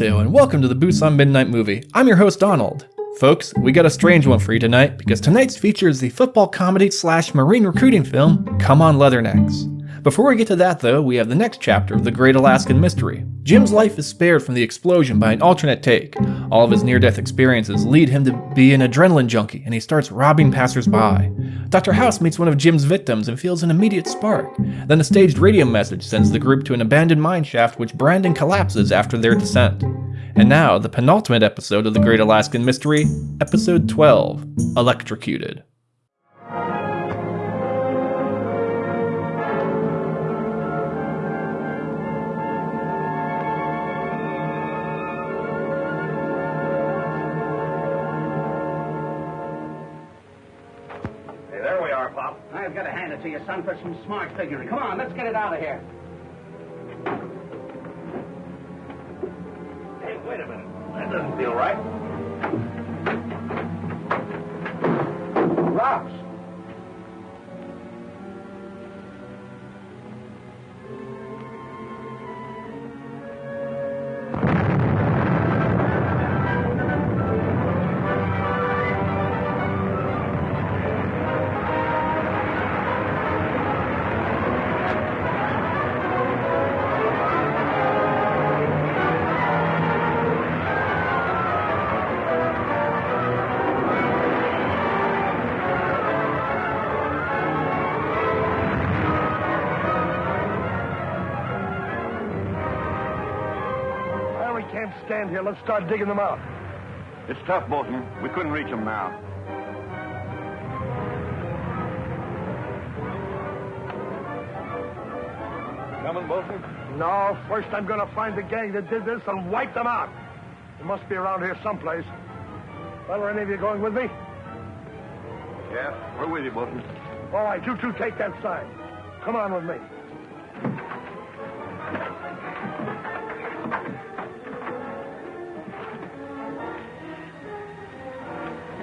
And welcome to the Busan Midnight Movie. I'm your host Donald. Folks, we got a strange one for you tonight because tonight's feature is the football comedy slash marine recruiting film Come On Leathernecks. Before we get to that though, we have the next chapter of The Great Alaskan Mystery. Jim's life is spared from the explosion by an alternate take. All of his near-death experiences lead him to be an adrenaline junkie and he starts robbing passersby. Dr. House meets one of Jim's victims and feels an immediate spark. Then a staged radio message sends the group to an abandoned mine shaft which Brandon collapses after their descent. And now, the penultimate episode of The Great Alaskan Mystery, Episode 12 Electrocuted. I've got to hand it to you, son, for some smart figuring. Come on, let's get it out of here. Hey, wait a minute. That doesn't feel right. Rocks. Here. Let's start digging them out. It's tough, Bolton. We couldn't reach them now. Coming, Bolton? No, first I'm going to find the gang that did this and wipe them out. They must be around here someplace. Well, are any of you going with me? Yeah, we're with you, Bolton. All right, you two take that side. Come on with me.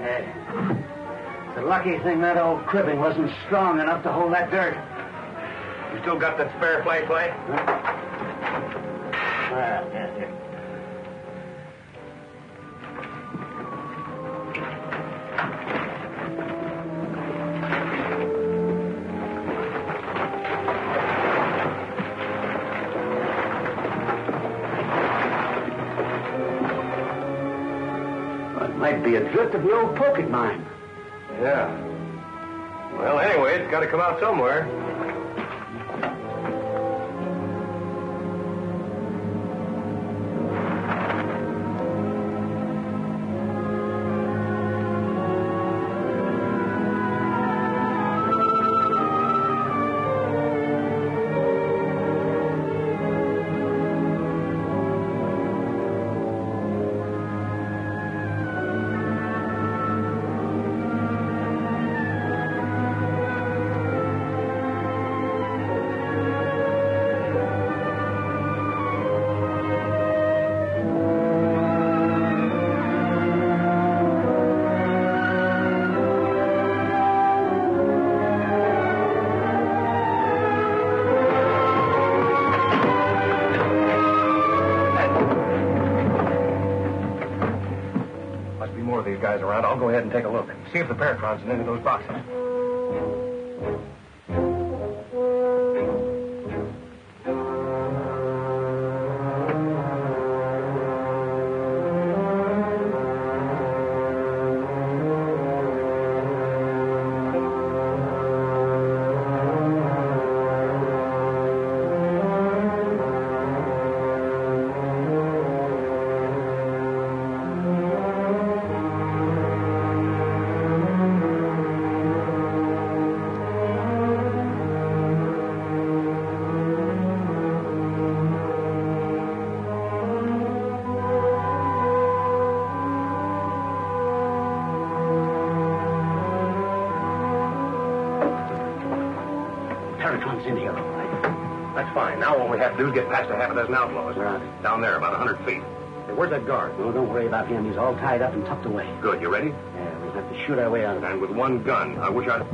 Hey. It's a lucky thing that old cribbing wasn't strong enough to hold that dirt. You still got that spare flashlight? Well, ah, yes, here. Well, of the old pocket mine. Yeah. Well, anyway, it's got to come out somewhere. The Paratron's in any of those boxes. Now all we to do is get past a half a dozen outlaws. Right. Down there, about a hundred feet. Hey, where's that guard? No, don't worry about him. He's all tied up and tucked away. Good. You ready? Yeah, we'll have to shoot our way out of there. And with one gun. I wish I'd...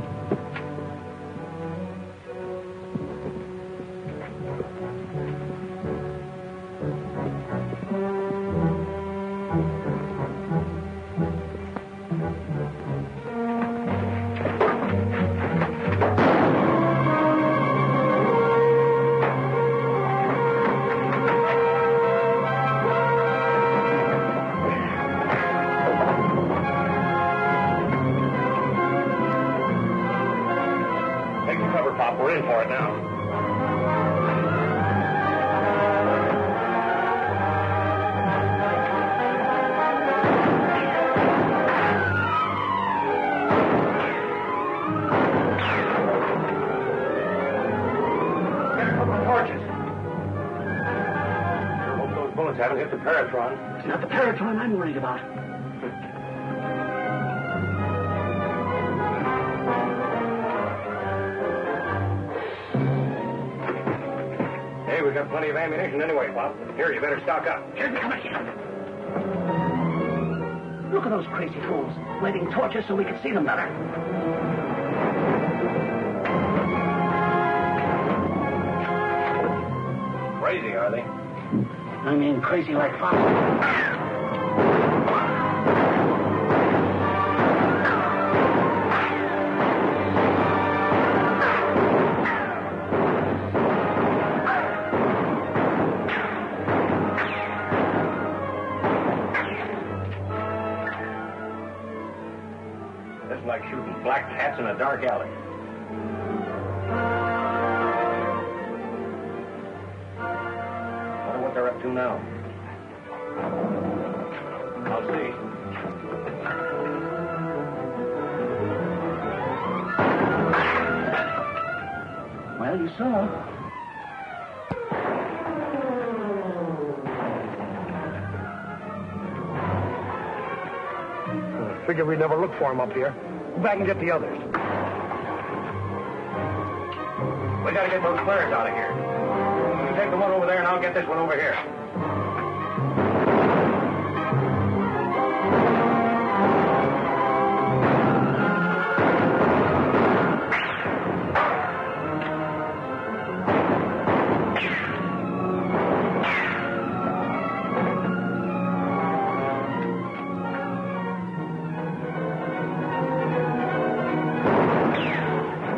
haven't the Paratron. It's not the Paratron I'm worried about. Hey, we've got plenty of ammunition anyway, Pop. Here, you better stock up. Here come again. Look at those crazy fools, lighting torches so we can see them better. Crazy, are they? I mean, crazy like foxes. That's like shooting black cats in a dark alley. Up to now. I'll see. Well, you saw. Figure we'd never look for him up here. Go back and get the others. We gotta get those flares out of here. Take the one over there, and I'll get this one over here.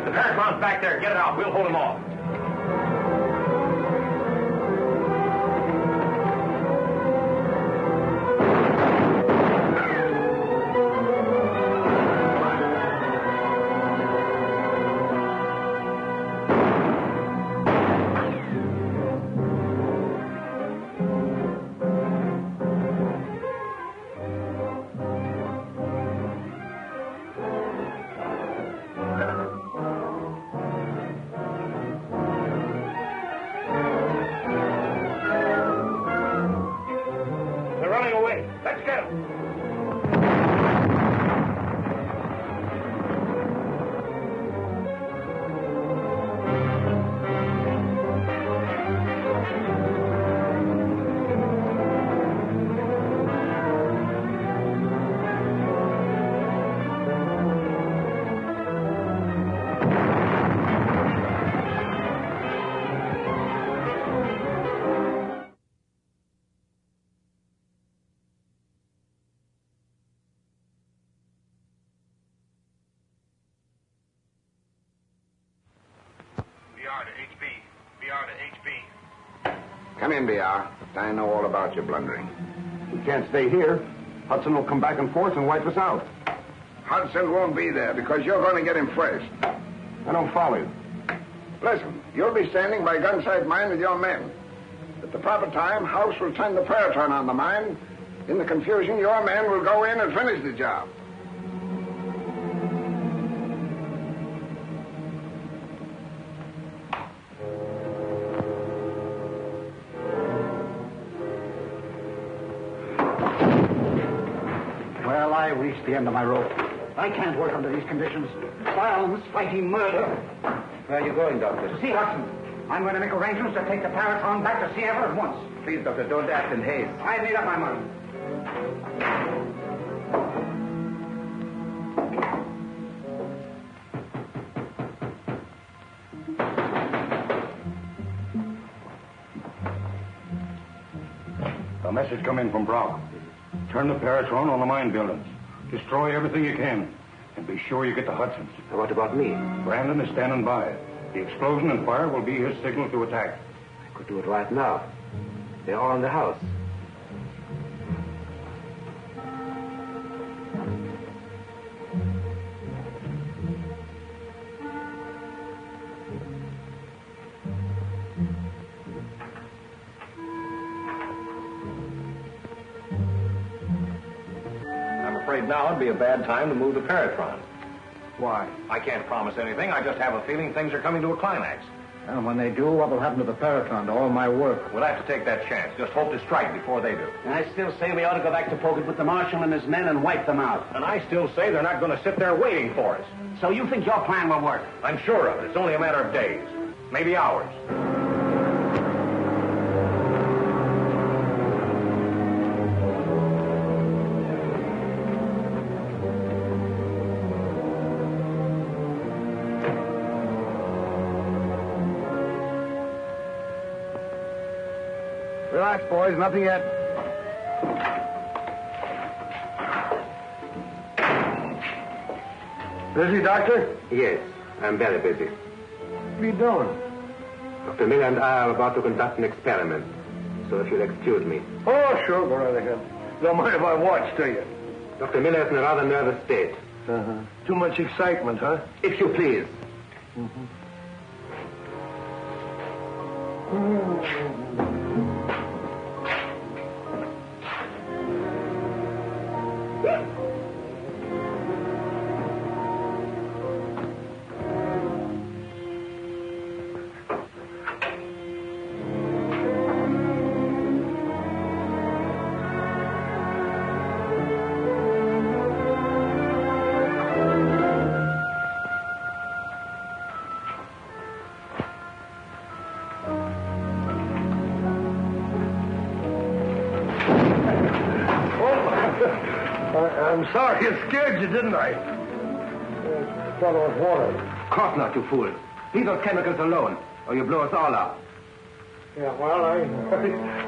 The Paratron's back there. Get it out. We'll hold him off. BR. I know all about your blundering. We can't stay here. Hudson will come back and forth and wipe us out. Hudson won't be there because you're going to get him first. I don't follow you. Listen, you'll be standing by Gunsight Mine with your men. At the proper time, House will turn the Paratron on the mine. In the confusion, your men will go in and finish the job. The end of my rope. I can't work under these conditions. Violence, fighting, murder. Where are you going, Doctor? To see Hudson. I'm going to make arrangements to take the Paratron back to Sierra at once. Please, Doctor, don't act in haste. I've made up my mind. A message come in from Brock. Turn the Paratron on the mine buildings. Destroy everything you can. And be sure you get to Hudson's. What about me? Brandon is standing by. The explosion and fire will be his signal to attack. I could do it right now. They're all in the house. Now would be a bad time to move the Paratron. Why? I can't promise anything. I just have a feeling things are coming to a climax. And when they do, what will happen to the Paratron, to all my work? We'll have to take that chance. Just hope to strike before they do. And I still say we ought to go back to Pokot with the marshal and his men and wipe them out. And I still say they're not going to sit there waiting for us. So you think your plan will work? I'm sure of it. It's only a matter of days, maybe hours. Relax, boys. Nothing yet. Busy, Doctor? Yes, I'm very busy. What are you doing? Dr. Miller and I are about to conduct an experiment. So if you'll excuse me. Oh, sure. Go right ahead. Don't mind if I watch, do you? Dr. Miller is in a rather nervous state. Uh-huh. Too much excitement, huh? If you please. I, you, didn't I? Thought it was water. Of course not, you fool. Leave those chemicals alone, or you blow us all up. Yeah, well, I,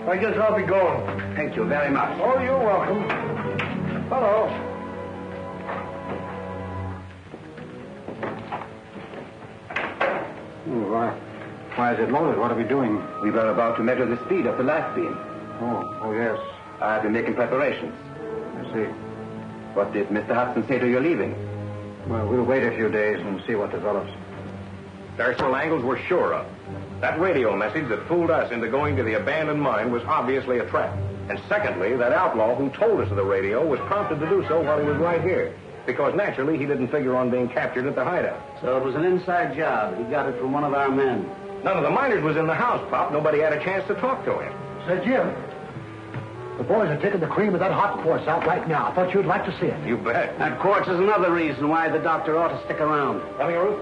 I guess I'll be going. Thank you very much. Oh, you're welcome. Hello. Hmm, why, why is it loaded? What are we doing? We were about to measure the speed of the light beam. Oh, oh, yes. I have been making preparations. I see. What did Mr. Hudson say to your leaving? Well, we'll wait a few days and see what develops. There's several angles we're sure of. That radio message that fooled us into going to the abandoned mine was obviously a trap. And secondly, that outlaw who told us of the radio was prompted to do so while he was right here. Because naturally, he didn't figure on being captured at the hideout. So it was an inside job. He got it from one of our men. None of the miners was in the house, Pop. Nobody had a chance to talk to him. Say, Jim, the boys are taking the cream of that hot quartz out right now. I thought you'd like to see it. You bet. That quartz is another reason why the doctor ought to stick around. Coming, Ruth?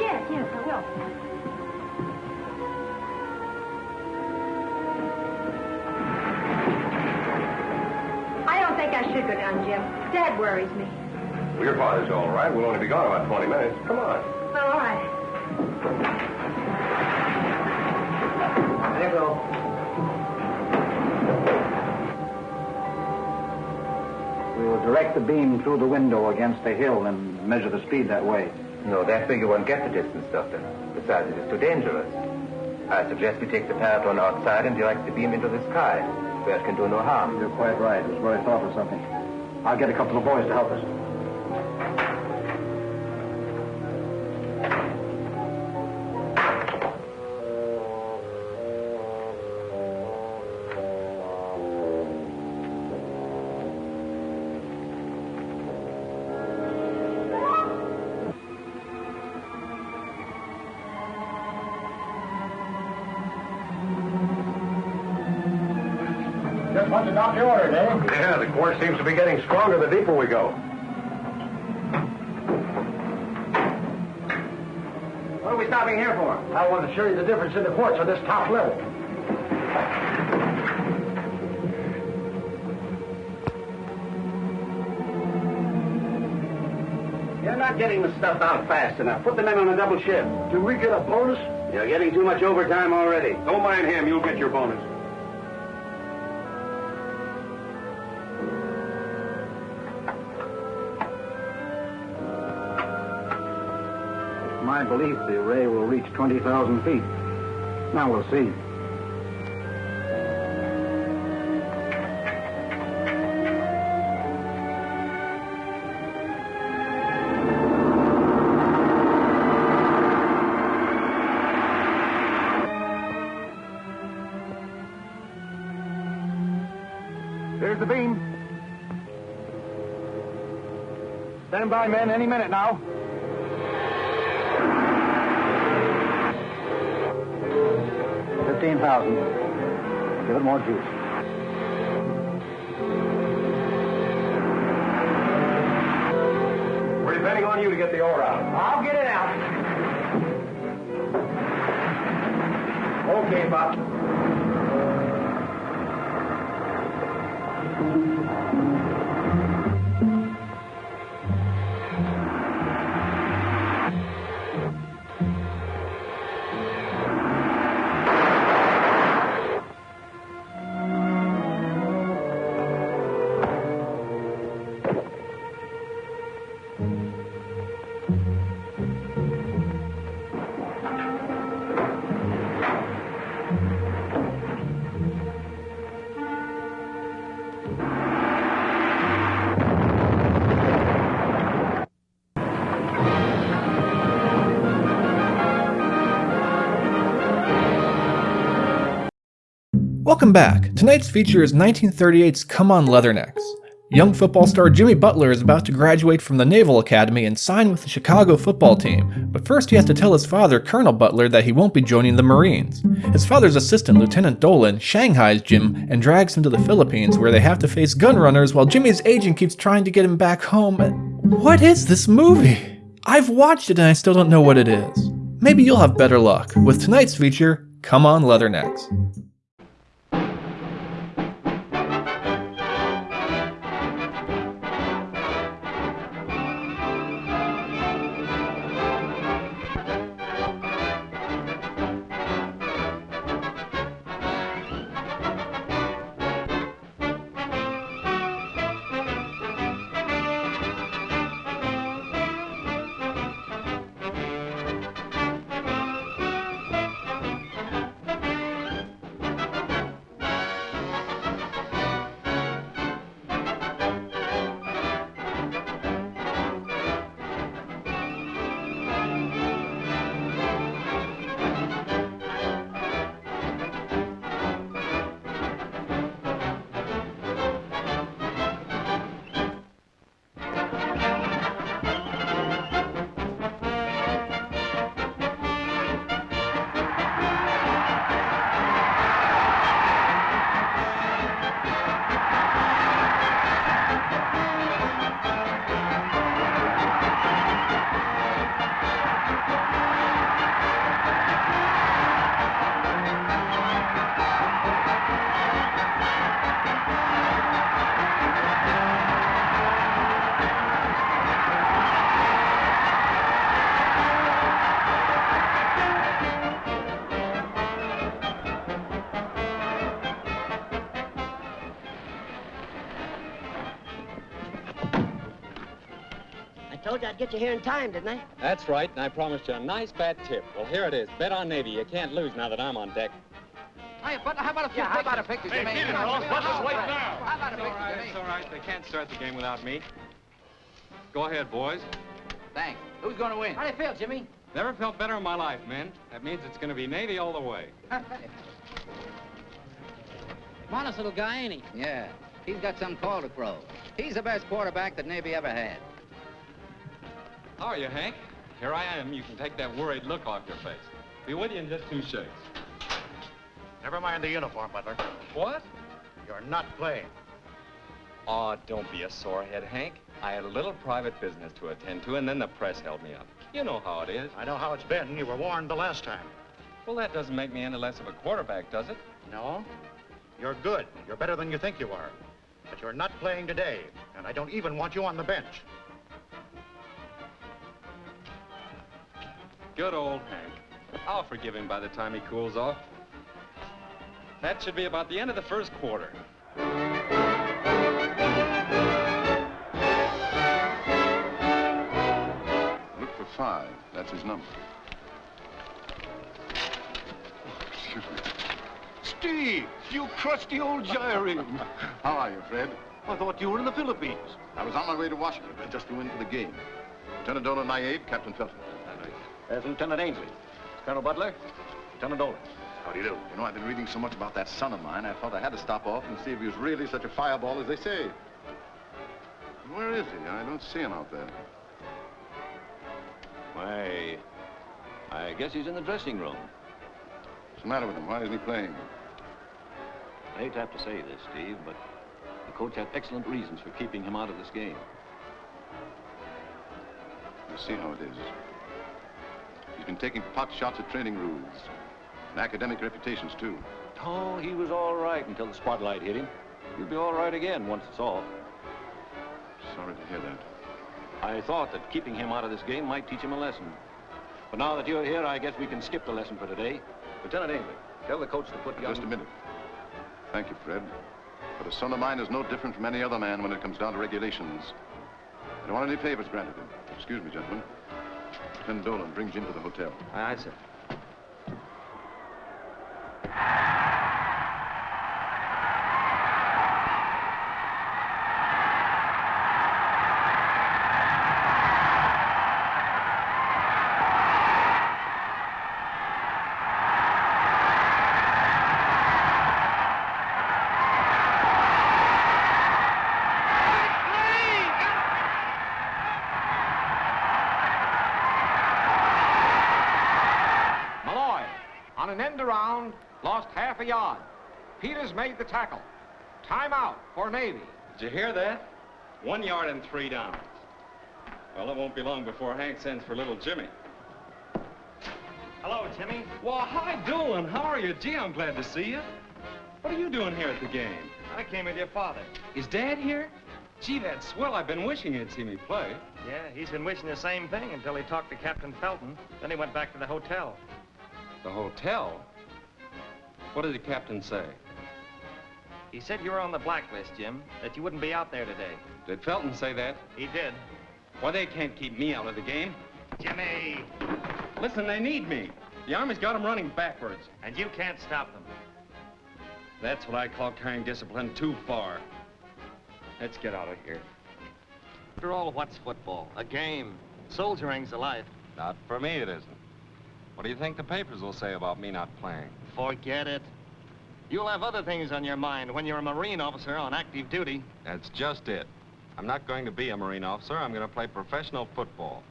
Yes, yes, I will. I don't think I should go down, Jim. Dad worries me. Well, your father's all right. We'll only be gone about 20 minutes. Come on. All right. There you go. We will direct the beam through the window against the hill and measure the speed that way. No, that way you won't get the distance, Doctor. Besides, it is too dangerous. I suggest we take the Paratron outside and direct the beam into the sky, where it can do no harm. You're quite right. It was where I thought of something. I'll get a couple of boys to help us. Seems to be getting stronger the deeper we go. What are we stopping here for? I want to show you the difference in the quartz on this top level. You're not getting the stuff out fast enough. Put the men on a double shift. Do we get a bonus? You're getting too much overtime already. Don't mind him. You'll get your bonus. My belief the array will reach 20,000 feet. Now we'll see. Here's the beam. Stand by, men, any minute now. Fifteen thousand. Give it more juice. We're depending on you to get the ore out. I'll get it out. Okay, Bob. Welcome back. Tonight's feature is 1938's Come On Leathernecks. Young football star Jimmy Butler is about to graduate from the Naval Academy and sign with the Chicago football team, but first he has to tell his father, Colonel Butler, that he won't be joining the Marines. His father's assistant, Lieutenant Dolan, shanghais Jim and drags him to the Philippines where they have to face gun runners while Jimmy's agent keeps trying to get him back home. What is this movie? I've watched it and I still don't know what it is. Maybe you'll have better luck with tonight's feature, Come On Leathernecks. Get you here in time, didn't I? That's right, and I promised you a nice fat tip. Well, here it is. Bet on Navy. You can't lose now that I'm on deck. Hey, but how about a few Yeah, how about a picture, Hey, Jimmy? Peter, Come on, Ross, Jimmy. let's just wait All right. now. How about a It's all picture, right, Jimmy? it's all right. They can't start the game without me. Go ahead, boys. Thanks. Who's going to win? How do you feel, Jimmy? Never felt better in my life, men. That means it's going to be Navy all the way. Modest little guy, ain't he? Yeah, he's got some call to throw. He's the best quarterback that Navy ever had. How are you, Hank? Here I am. You can take that worried look off your face. Be with you in just two shakes. Never mind the uniform, Butler. What? You're not playing. Oh, don't be a sorehead, Hank. I had a little private business to attend to, and then the press held me up. You know how it is. I know how it's been. You were warned the last time. Well, that doesn't make me any less of a quarterback, does it? No? You're good. You're better than you think you are. But you're not playing today, and I don't even want you on the bench. Good old Hank. I'll forgive him by the time he cools off. That should be about the end of the first quarter. Look for five. That's his number. Excuse me. Steve, you crusty old gyrene. How are you, Fred? I thought you were in the Philippines. I was on my way to Washington I just flew win for the game. Lieutenant Dolan, my aide, Captain Felton. There's Lieutenant Ainsley. Colonel Butler. Lieutenant Dolan. How do you do? You know, I've been reading so much about that son of mine, I thought I had to stop off and see if he was really such a fireball as they say. Where is he? I don't see him out there. Why, I guess he's in the dressing room. What's the matter with him? Why isn't he playing? I hate to have to say this, Steve, but the coach had excellent reasons for keeping him out of this game. You see how it is. He's been taking pot shots at training rules. And academic reputations, too. Oh, he was all right until the spotlight hit him. He'll be all right again once it's off. Sorry to hear that. I thought that keeping him out of this game might teach him a lesson. But now that you're here, I guess we can skip the lesson for today. Lieutenant Ainley, tell the coach to put young... Just a minute. Thank you, Fred. But a son of mine is no different from any other man when it comes down to regulations. I don't want any favors granted him. Excuse me, gentlemen. Lieutenant Dolan, bring Jim to the hotel. Aye, sir. Malloy, on an end around, lost half a yard. Peters made the tackle. Timeout for Navy. Did you hear that? One yard and three downs. Well, it won't be long before Hank sends for little Jimmy. Hello, Jimmy. Well, hi, Dolan. How are you? Gee, I'm glad to see you. What are you doing here at the game? I came with your father. Is Dad here? Gee, that's swell. I've been wishing you'd see me play. Yeah, he's been wishing the same thing until he talked to Captain Felton. Then he went back to the hotel. The hotel? What did the captain say? He said you were on the blacklist, Jim, that you wouldn't be out there today. Did Felton say that? He did. Well, they can't keep me out of the game. Jimmy! Listen, they need me. The Army's got them running backwards. And you can't stop them. That's what I call carrying discipline too far. Let's get out of here. After all, what's football? A game. Soldiering's a life. Not for me, it isn't. What do you think the papers will say about me not playing? Forget it. You'll have other things on your mind when you're a Marine officer on active duty. That's just it. I'm not going to be a Marine officer. I'm going to play professional football.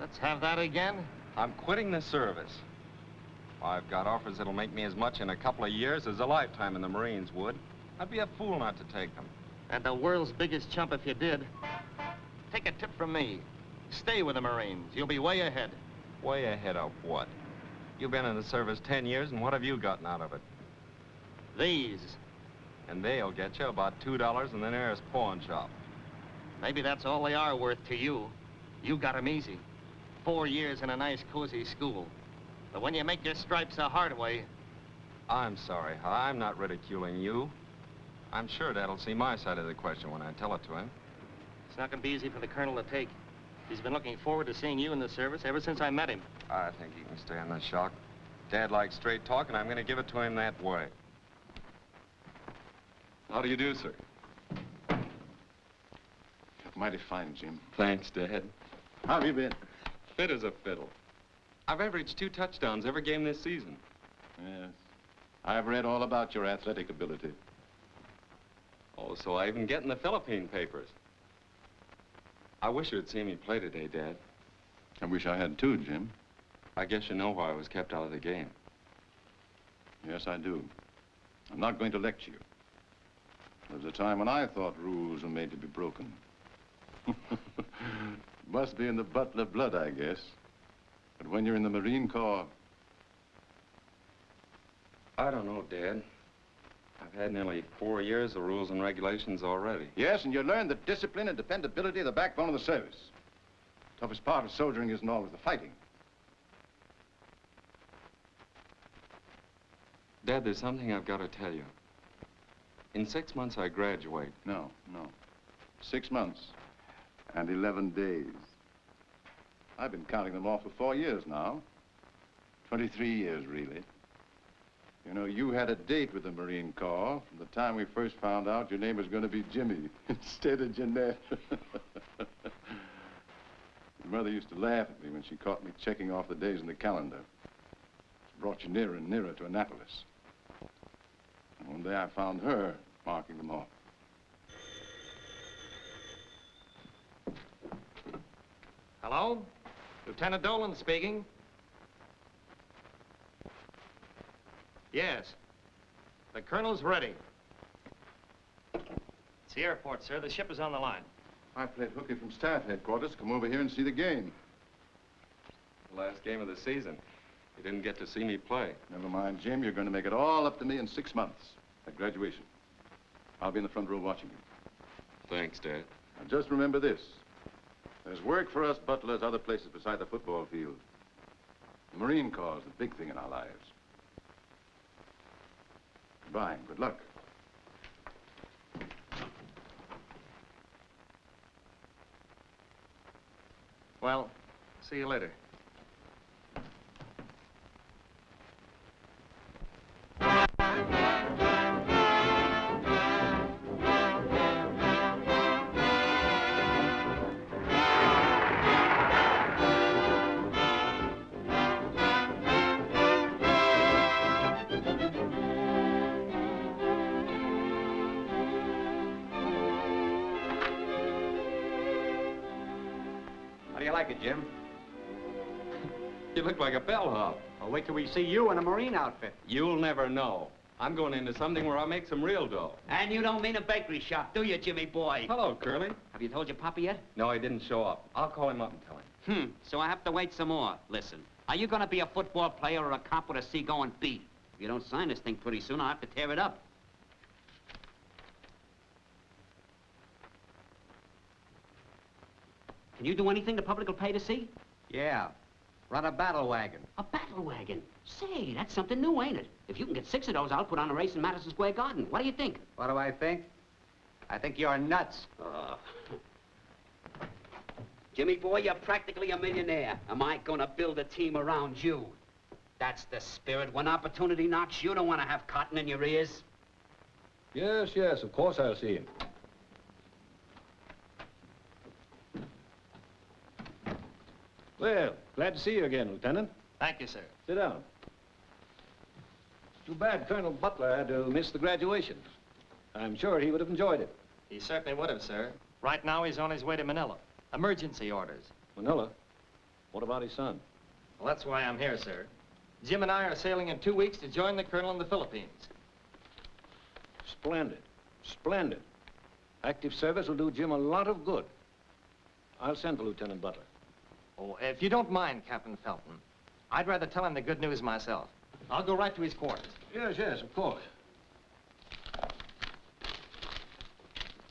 Let's have that again. I'm quitting the service. I've got offers that'll make me as much in a couple of years as a lifetime in the Marines would. I'd be a fool not to take them. And the world's biggest chump if you did. Take a tip from me. Stay with the Marines. You'll be way ahead. Way ahead of what? You've been in the service 10 years, and what have you gotten out of it? These. And they'll get you about $2 in the nearest pawn shop. Maybe that's all they are worth to you. You got 'em easy. Four years in a nice, cozy school. But when you make your stripes the hard way, I'm sorry, I'm not ridiculing you. I'm sure Dad'll see my side of the question when I tell it to him. it's not going to be easy for the colonel to take. He's been looking forward to seeing you in the service ever since I met him. I think he can stay stand the shock. Dad likes straight talk, and I'm going to give it to him that way. How do you do, sir? Mighty fine, Jim. Thanks, Dad. How have you been? Fit as a fiddle. I've averaged two touchdowns every game this season. Yes. I've read all about your athletic ability. Oh, so I even get in the Philippine papers. I wish you'd seen me play today, Dad. I wish I had too, Jim. I guess you know why I was kept out of the game. Yes, I do. I'm not going to lecture you. There was a time when I thought rules were made to be broken. Must be in the Butler blood, I guess. But when you're in the Marine Corps, I don't know, Dad. I've had nearly four years of rules and regulations already. yes, and you learn that discipline and dependability are the backbone of the service. Toughest part of soldiering isn't always the fighting. Dad, there's something I've got to tell you. In six months, I graduate. No, no. Six months and 11 days. I've been counting them off for four years now. 23 years, really. You know, you had a date with the Marine Corps from the time we first found out your name was going to be Jimmy instead of Jeanette. your mother used to laugh at me when she caught me checking off the days in the calendar. It brought you nearer and nearer to Annapolis. And one day I found her marking them off. Hello? Lieutenant Dolan speaking. Yes. The colonel's ready. It's the airport, sir. The ship is on the line. I played hooky from staff headquarters. Come over here and see the game. The last game of the season. You didn't get to see me play. Never mind, Jim. You're going to make it all up to me in six months at graduation. I'll be in the front row watching you. Thanks, Dad. And just remember this. There's work for us butlers other places beside the football field. The Marine Corps is the big thing in our lives. And good luck. Well, see you later. Like it, Jim? You look like a bellhop. Well, wait till we see you in a Marine outfit. You'll never know. I'm going into something where I'll make some real dough. And you don't mean a bakery shop, do you, Jimmy boy? Hello, Curly. Have you told your papa yet? No, he didn't show up. I'll call him up and tell him. Hmm, so I have to wait some more. Listen, are you gonna be a football player or a cop with a seagoing beat? If you don't sign this thing pretty soon, I'll have to tear it up. Can you do anything the public will pay to see? Yeah. Run a battle wagon. A battle wagon? Say, that's something new, ain't it? If you can get six of those, I'll put on a race in Madison Square Garden. What do you think? What do I think? I think you're nuts. Uh, Jimmy boy, you're practically a millionaire. Am I gonna build a team around you? That's the spirit. When opportunity knocks, you don't want to have cotton in your ears. Yes, yes, of course I'll see him. Well, glad to see you again, Lieutenant. Thank you, sir. Sit down. Too bad Colonel Butler had to miss the graduation. I'm sure he would have enjoyed it. He certainly would have, sir. Right now, he's on his way to Manila. Emergency orders. Manila? What about his son? Well, that's why I'm here, sir. Jim and I are sailing in two weeks to join the colonel in the Philippines. Splendid. Splendid. Active service will do Jim a lot of good. I'll send for Lieutenant Butler. Oh, if you don't mind, Captain Felton, I'd rather tell him the good news myself. I'll go right to his quarters. Yes, yes, of course.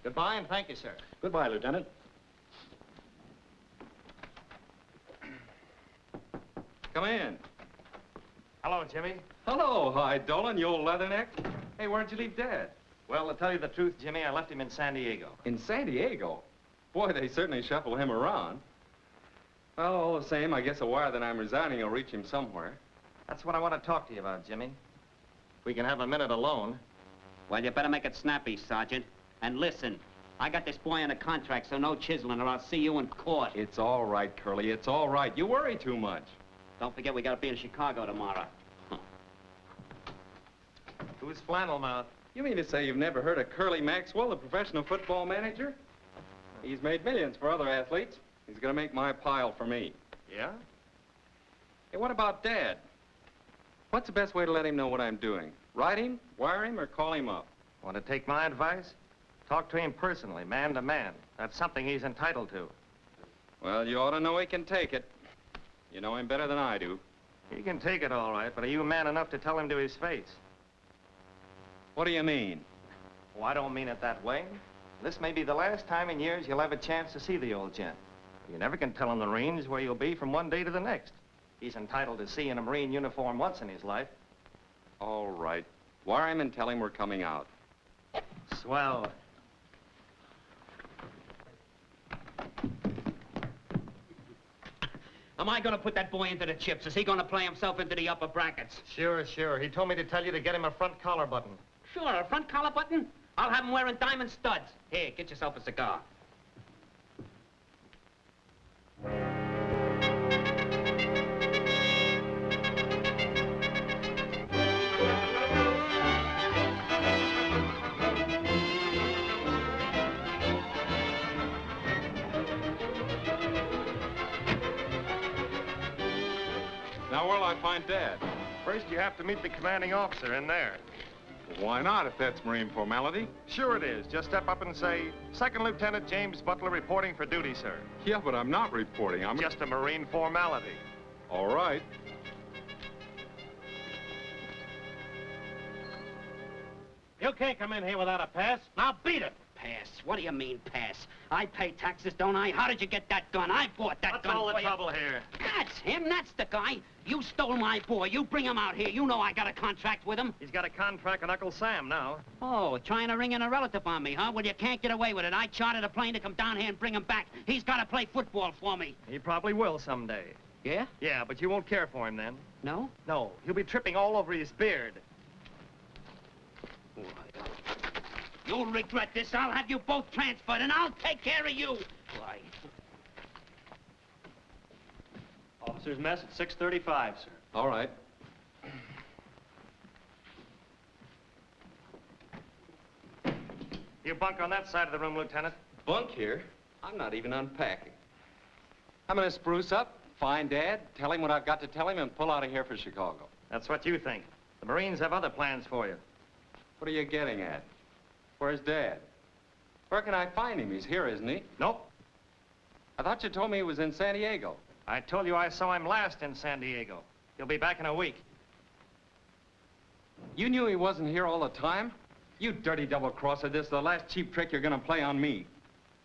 Goodbye, and thank you, sir. Goodbye, Lieutenant. Come in. Hello, Jimmy. Hello, Hi Dolan, you old leatherneck. Hey, where'd you leave Dad? Well, to tell you the truth, Jimmy, I left him in San Diego. In San Diego? Boy, they certainly shuffle him around. Well, all the same, I guess a wire that I'm resigning will reach him somewhere. That's what I want to talk to you about, Jimmy. If We can have a minute alone. Well, you better make it snappy, Sergeant. And listen, I got this boy on a contract, so no chiseling, or I'll see you in court. It's all right, Curly. It's all right. You worry too much. Don't forget we gotta be in Chicago tomorrow. Who's flannel mouth? You mean to say you've never heard of Curly Maxwell, the professional football manager? He's made millions for other athletes. He's gonna make my pile for me. Yeah? Hey, what about Dad? What's the best way to let him know what I'm doing? Write him, wire him, or call him up? Want to take my advice? Talk to him personally, man to man. That's something he's entitled to. Well, you ought to know he can take it. You know him better than I do. He can take it all right, but are you man enough to tell him to his face? What do you mean? Oh, I don't mean it that way. This may be the last time in years you'll have a chance to see the old gent. You never can tell in the range where you'll be from one day to the next. He's entitled to see in a Marine uniform once in his life. All right. Wire him and tell him we're coming out. Swell. Am I gonna put that boy into the chips? Is he gonna play himself into the upper brackets? Sure, sure. He told me to tell you to get him a front collar button. Sure, a front collar button? I'll have him wearing diamond studs. Here, get yourself a cigar. Find Dad? First, you have to meet the commanding officer in there. Why not, if that's Marine formality? Sure it is. Just step up and say, Second Lieutenant James Butler reporting for duty, sir. Yeah, but I'm not reporting. I'm Just a Marine formality. All right. You can't come in here without a pass. Now beat it. Pass? What do you mean, pass? I pay taxes, don't I? How did you get that gun? I bought that What's gun all the for you. trouble here? That's him. That's the guy. You stole my boy. You bring him out here. You know I got a contract with him. He's got a contract with Uncle Sam now. Oh, trying to ring in a relative on me, huh? Well, you can't get away with it. I chartered a plane to come down here and bring him back. He's got to play football for me. He probably will someday. Yeah? Yeah, but you won't care for him then. No? No, he'll be tripping all over his beard. You'll regret this. I'll have you both transferred, and I'll take care of you. Why? Officer's mess at 635, sir. All right. You bunk on that side of the room, Lieutenant. Bunk here? I'm not even unpacking. I'm gonna spruce up, find Dad, tell him what I've got to tell him, and pull out of here for Chicago. That's what you think. The Marines have other plans for you. What are you getting at? Where's Dad? Where can I find him? He's here, isn't he? Nope. I thought you told me he was in San Diego. I told you I saw him last in San Diego. He'll be back in a week. You knew he wasn't here all the time? You dirty double-crosser, this is the last cheap trick you're gonna play on me.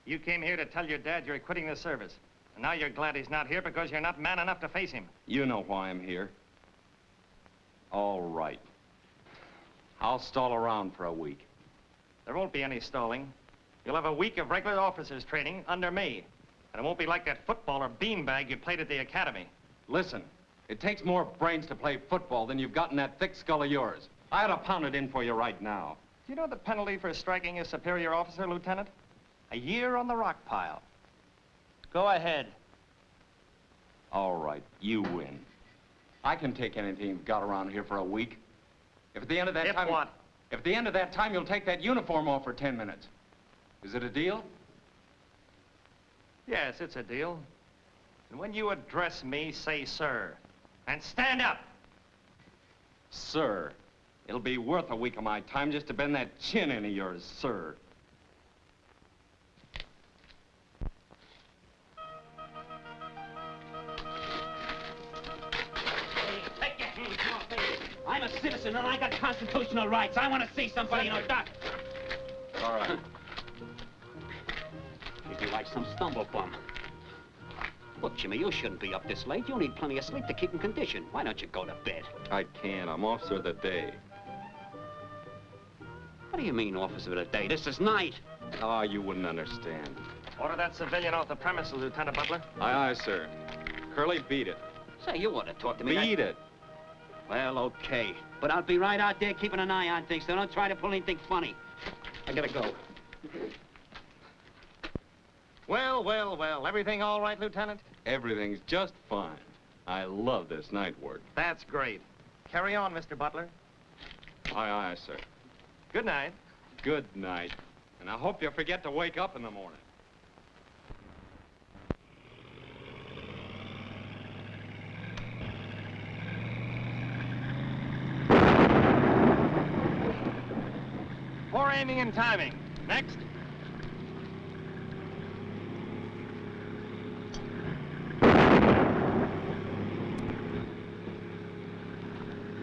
You came here to tell your dad you're quitting the service. And now you're glad he's not here because you're not man enough to face him. You know why I'm here. All right. I'll stall around for a week. There won't be any stalling. You'll have a week of regular officers training under me. And it won't be like that football or beanbag you played at the academy. Listen, it takes more brains to play football than you've got in that thick skull of yours. I'd have pounded in for you right now. Do you know the penalty for striking a superior officer, Lieutenant? A year on the rock pile. Go ahead. All right, you win. I can take anything you've got around here for a week. If at the end of that If time... what? If at the end of that time you'll take that uniform off for 10 minutes. Is it a deal? Yes, it's a deal. And when you address me, say sir. And stand up. Sir, it'll be worth a week of my time just to bend that chin into yours, sir. Citizen and I got constitutional rights. I want to see somebody, you know, Doc. All right. Treat you like some stumble bum. Look, Jimmy, you shouldn't be up this late. You'll need plenty of sleep to keep in condition. Why don't you go to bed? I can't. I'm officer of the day. What do you mean, officer of the day? This is night. Ah, you wouldn't understand. Order that civilian off the premises, Lieutenant Butler. Aye, aye, sir. Curly, beat it. Say, you want to talk to me. Beat it. Well, okay. But I'll be right out there keeping an eye on things, so don't try to pull anything funny. I gotta go. Well, well, well. Everything all right, Lieutenant? Everything's just fine. I love this night work. That's great. Carry on, Mr. Butler. Aye, aye, sir. Good night. Good night. And I hope you forget to wake up in the morning. And timing. Next.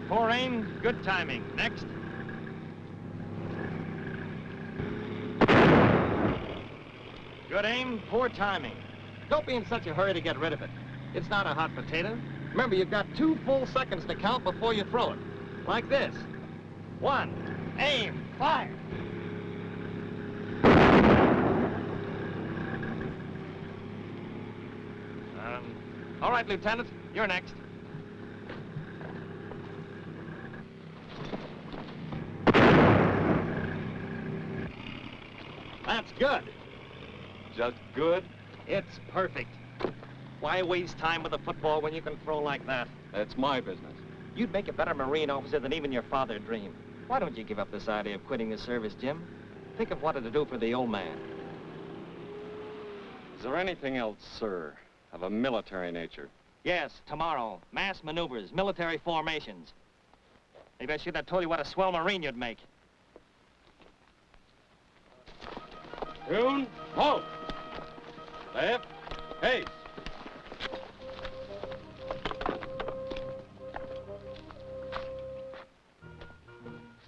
Poor aim, good timing. Next. Good aim, poor timing. Don't be in such a hurry to get rid of it. It's not a hot potato. Remember, you've got two full seconds to count before you throw it. Like this. One, aim, fire. Um, all right, Lieutenant, you're next. That's good. Just good? It's perfect. Why waste time with a football when you can throw like that? That's my business. You'd make a better Marine officer than even your father dreamed. Why don't you give up this idea of quitting the service, Jim? Think of what it'll do for the old man. Is there anything else, sir, of a military nature Yes, tomorrow. Mass maneuvers, military formations. Maybe I should have told you what a swell Marine you'd make. Tune, halt. Left, pace.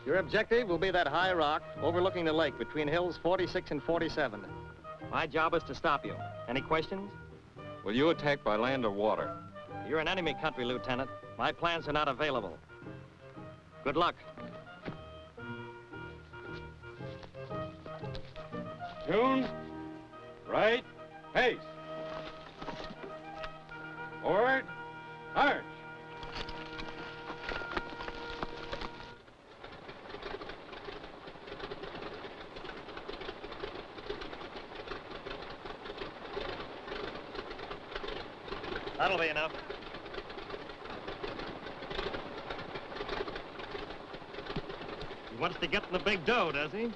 Your objective will be that high rock overlooking the lake between hills 46 and 47. My job is to stop you. Any questions? Will you attack by land or water? You're in enemy country, Lieutenant. My plans are not available. Good luck. Tune, right, pace. Forward, march. That'll be enough. He wants to get the big dough, does he?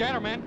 Scatterman, take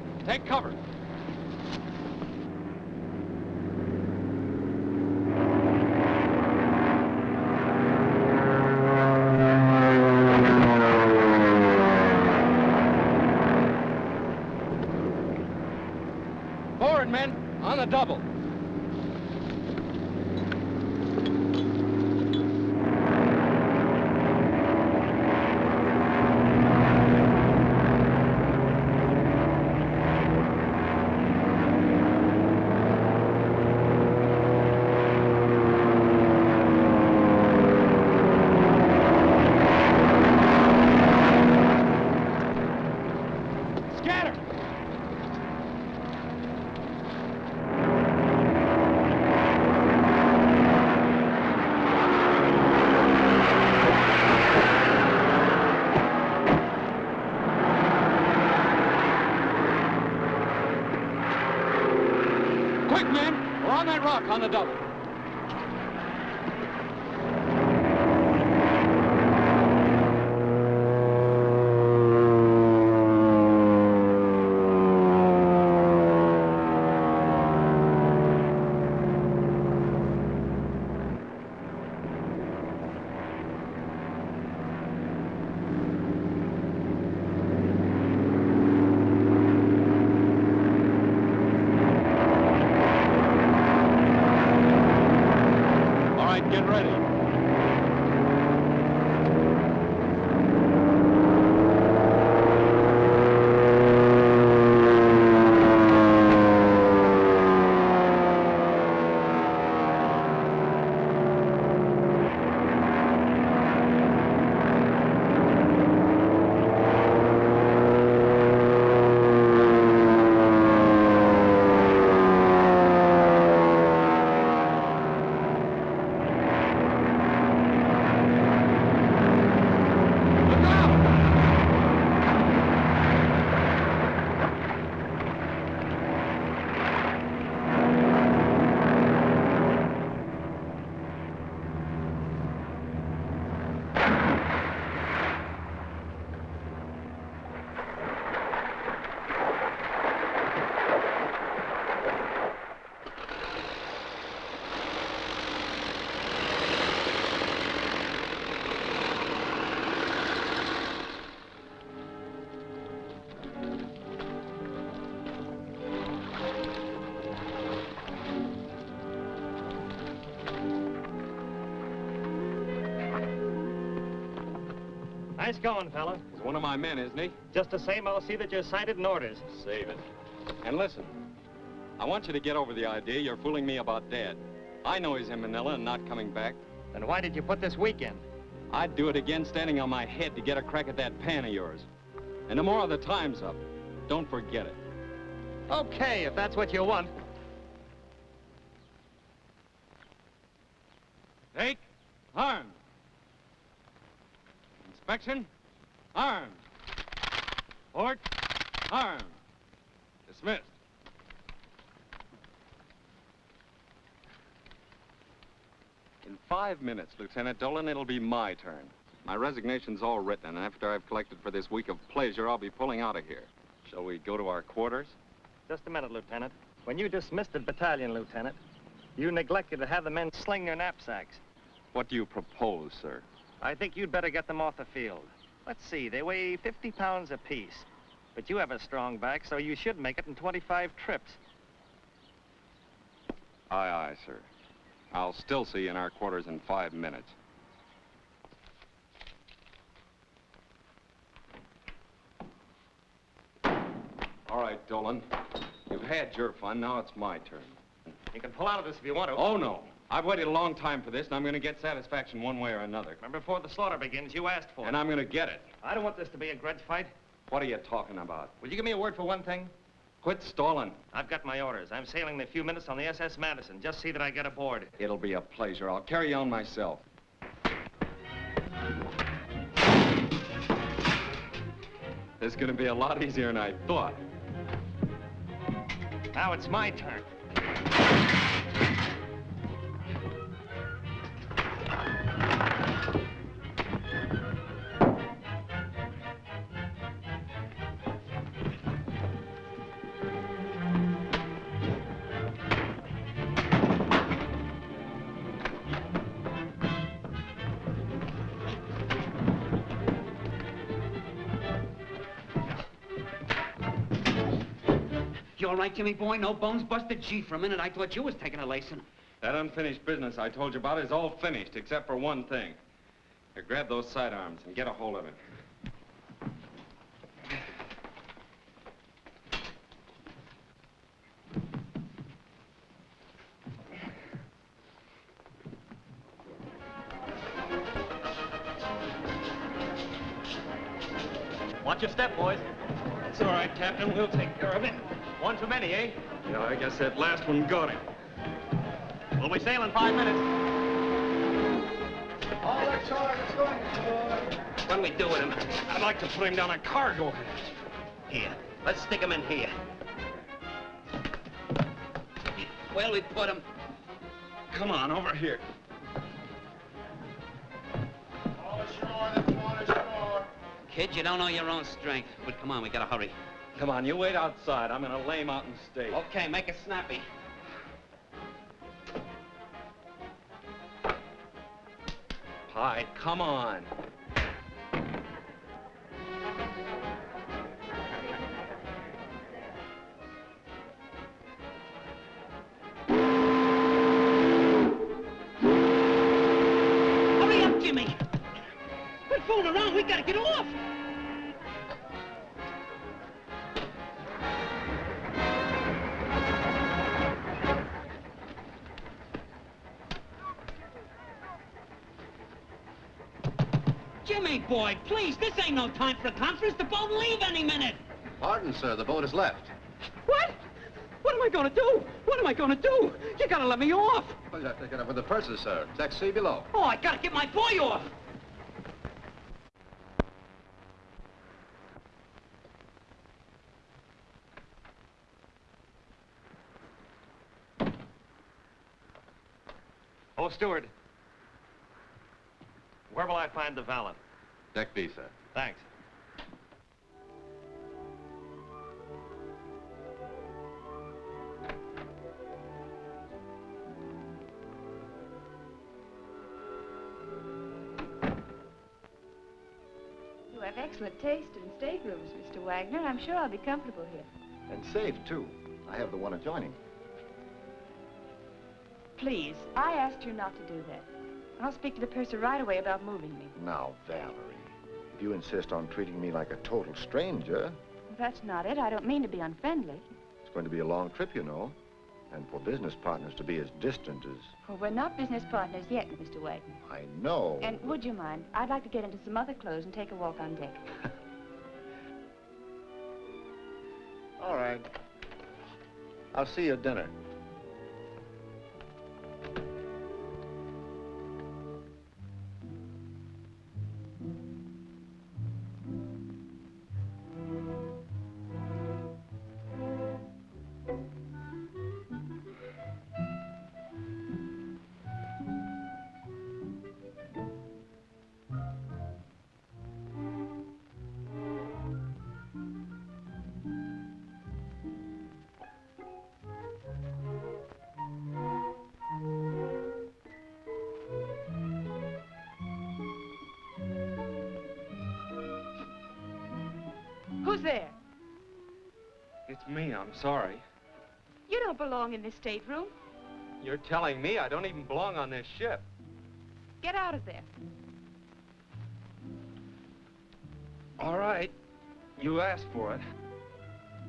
going, fella. He's one of my men, isn't he? Just the same, I'll see that you're cited and orders. Save it. And listen, I want you to get over the idea you're fooling me about Dad. I know he's in Manila and not coming back. Then why did you put this weekend? I'd do it again standing on my head to get a crack at that pan of yours. And tomorrow the time's up. Don't forget it. Okay, if that's what you want. Take, arm. Inspection, arm. Port, arm. Dismissed. In five minutes, Lieutenant Dolan, it'll be my turn. My resignation's all written, and after I've collected for this week of pleasure, I'll be pulling out of here. Shall we go to our quarters? Just a minute, Lieutenant. When you dismissed the battalion, Lieutenant, you neglected to have the men sling their knapsacks. What do you propose, sir? I think you'd better get them off the field. Let's see, they weigh 50 pounds apiece. But you have a strong back, so you should make it in 25 trips. Aye, aye, sir. I'll still see you in our quarters in five minutes. All right, Dolan. You've had your fun. Now it's my turn. You can pull out of this if you want to. Oh, no. I've waited a long time for this, and I'm going to get satisfaction one way or another. Remember, before the slaughter begins, you asked for it. And I'm going to get it. I don't want this to be a grudge fight. What are you talking about? Will you give me a word for one thing? Quit stalling. I've got my orders. I'm sailing in a few minutes on the SS Madison. Just see that I get aboard. It'll be a pleasure. I'll carry on myself. This is going to be a lot easier than I thought. Now it's my turn. All right, Jimmy boy? No bones busted? Gee, for a minute I thought you was taking a lacing. That unfinished business I told you about is all finished, except for one thing. Here, grab those sidearms and get a hold of it. Eh? Yeah, I guess that last one got him. We'll be sailing five minutes. All that targets going aboard. What do we do with him? I'd like to put him down a cargo hatch. Here, let's stick him in here. Where'll we put him? Come on, over here. All ashore, that's one ashore. Kid, you don't know your own strength. But come on, we gotta hurry. Come on, you wait outside. I'm gonna lay him out and stay. Okay, make it snappy. Pie, come on. Hurry up, Jimmy! Quit fooling around, we gotta get off! Boy, please, this ain't no time for a conference. The boat will leave any minute. Pardon, sir, the boat has left. What? What am I gonna do? What am I gonna do? You gotta let me off. Well, you have to get up with the purses, sir. Deck C below. Oh, I gotta get my boy off. Oh, steward. Where will I find the valet? Deck B, sir. Thanks. You have excellent taste in staterooms, Mr. Wagner. I'm sure I'll be comfortable here. And safe, too. I have the one adjoining. Please, I asked you not to do that. I'll speak to the purser right away about moving me. Now, Valerie, if you insist on treating me like a total stranger, That's not it. I don't mean to be unfriendly. it's going to be a long trip, you know. And for business partners to be as distant as... Well, we're not business partners yet, Mr. Wayton. I know. And would you mind? I'd like to get into some other clothes and take a walk on deck. All right. I'll see you at dinner. Belong in this stateroom. You're telling me I don't even belong on this ship. Get out of there. All right. You asked for it.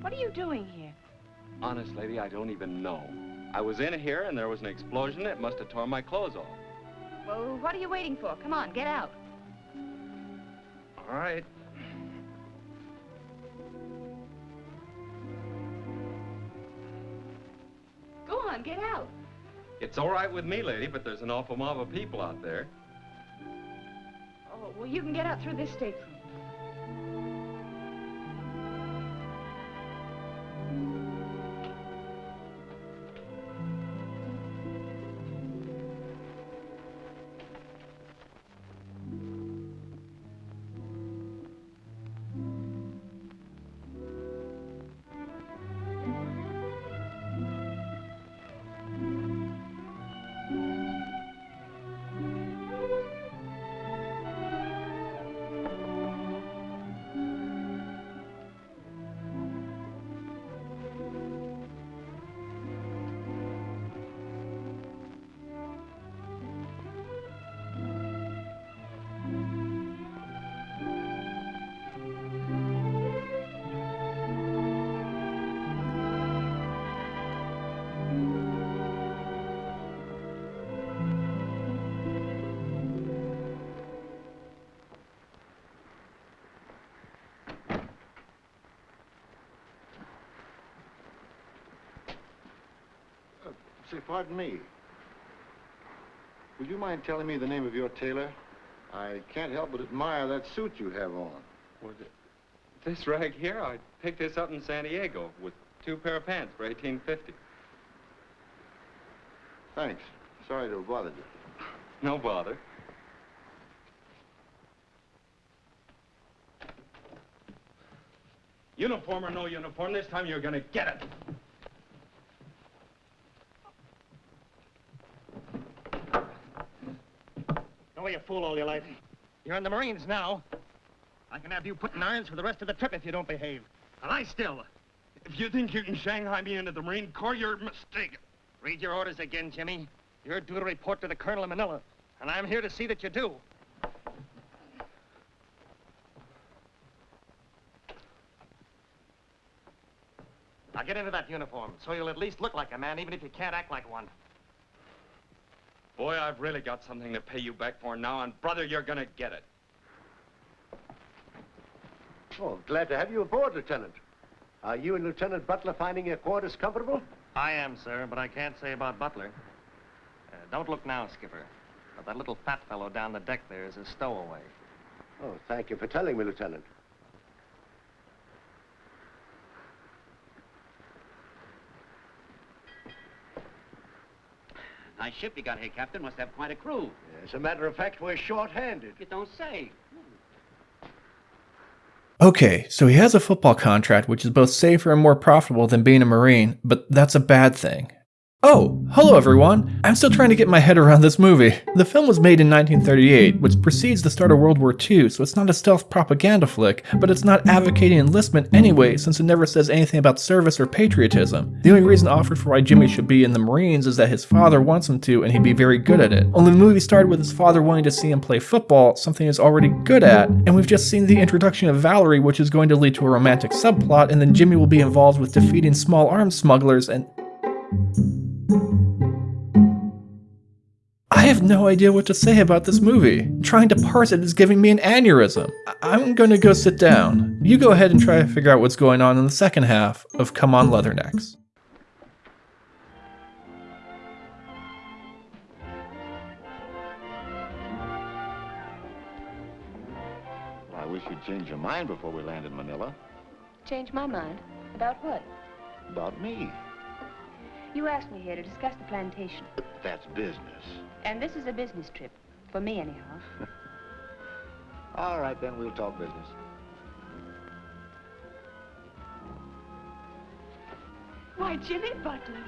What are you doing here? Honest, lady, I don't even know. I was in here and there was an explosion. It must have torn my clothes off. Well, what are you waiting for? Come on, get out. All right. Get out. It's all right with me, lady, but there's an awful mob of people out there. Oh, well, you can get out through this stateroom. Say, pardon me. Would you mind telling me the name of your tailor? I can't help but admire that suit you have on. Was it this rag here? I picked this up in San Diego with two pair of pants for 1850. Thanks. Sorry to have bothered you. No bother. Uniform or no uniform, this time you're gonna get it. Don't be a fool all your life. You're in the Marines now. I can have you put in irons for the rest of the trip if you don't behave. And I still. If you think you can Shanghai me into the Marine Corps, you're mistaken. Read your orders again, Jimmy. You're due to report to the Colonel in Manila, and I'm here to see that you do. Now get into that uniform, so you'll at least look like a man, even if you can't act like one. Boy, I've really got something to pay you back for now, and brother, you're gonna get it. Oh, glad to have you aboard, Lieutenant. Are you and Lieutenant Butler finding your quarters comfortable? I am, sir, but I can't say about Butler. Uh, don't look now, Skipper. But that little fat fellow down the deck there is a stowaway. Oh, thank you for telling me, Lieutenant. Nice ship you got here, Captain. Must have quite a crew. As a matter of fact, we're short-handed. You don't say. Okay, so he has a football contract, which is both safer and more profitable than being a Marine, but that's a bad thing. Oh, hello everyone! I'm still trying to get my head around this movie. The film was made in 1938, which precedes the start of World War II, so it's not a stealth propaganda flick, but it's not advocating enlistment anyway, since it never says anything about service or patriotism. The only reason offered for why Jimmy should be in the Marines is that his father wants him to and he'd be very good at it. Only the movie started with his father wanting to see him play football, something he's already good at, and we've just seen the introduction of Valerie, which is going to lead to a romantic subplot, and then Jimmy will be involved with defeating small arms smugglers and. I have no idea what to say about this movie. Trying to parse it is giving me an aneurysm. I- am gonna go sit down. You go ahead and try to figure out what's going on in the second half of Come On Leathernecks. Well, I wish you'd change your mind before we land in Manila. Change my mind? About what? About me. You asked me here to discuss the plantation. That's business. And this is a business trip. For me, anyhow. All right, then we'll talk business. Why, Jimmy Butler.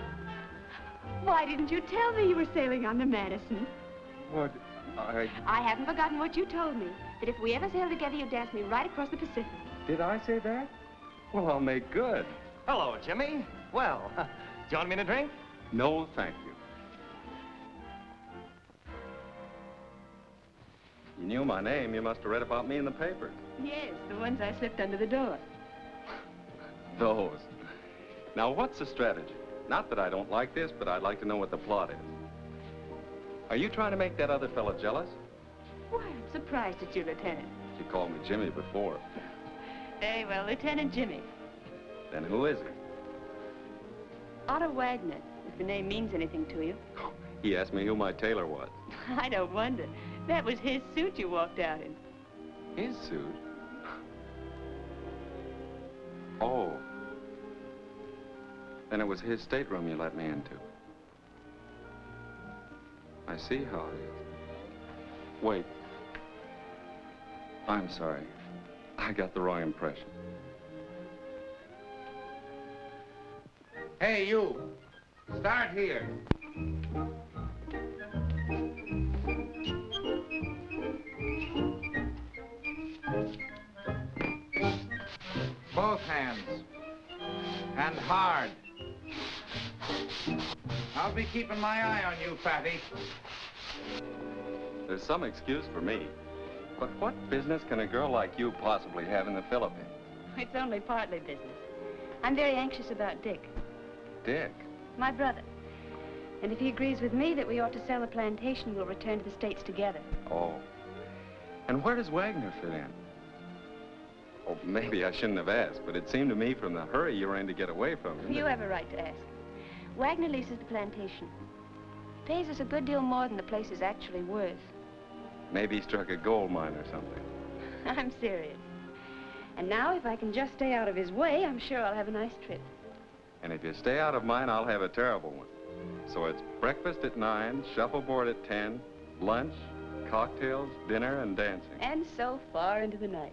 Why didn't you tell me you were sailing on the Madison? What? I... I haven't forgotten what you told me. That if we ever sail together, you'd dance me right across the Pacific. Did I say that? Well, I'll make good. Hello, Jimmy. Well, do you want me to drink? No, thank you. Knew my name. You must have read about me in the paper. Yes, the ones I slipped under the door. Those. Now, what's the strategy? Not that I don't like this, but I'd like to know what the plot is. Are you trying to make that other fellow jealous? Why, I'm surprised at you, Lieutenant. You called me Jimmy before. Very well, Lieutenant Jimmy. Then who is he? Otto Wagner, if the name means anything to you. He asked me who my tailor was. I don't wonder. That was his suit you walked out in. His suit? Oh. Then it was his stateroom you let me into. I see how it is. Wait. I'm sorry. I got the wrong impression. Hey, you. Start here. Both hands. And hard. I'll be keeping my eye on you, Fatty. There's some excuse for me. But what business can a girl like you possibly have in the Philippines? It's only partly business. I'm very anxious about Dick, Dick. my brother. And if he agrees with me that we ought to sell the plantation, we'll return to the States together. Oh. And where does Wagner fit in? Oh, maybe I shouldn't have asked, but it seemed to me from the hurry you were in to get away from him. You have a right to ask. Wagner leases the plantation. Pays us a good deal more than the place is actually worth. Maybe he struck a gold mine or something. I'm serious. And now, if I can just stay out of his way, I'm sure I'll have a nice trip. And if you stay out of mine, I'll have a terrible one. So it's breakfast at 9, shuffleboard at 10, lunch, cocktails, dinner, and dancing. And so far into the night.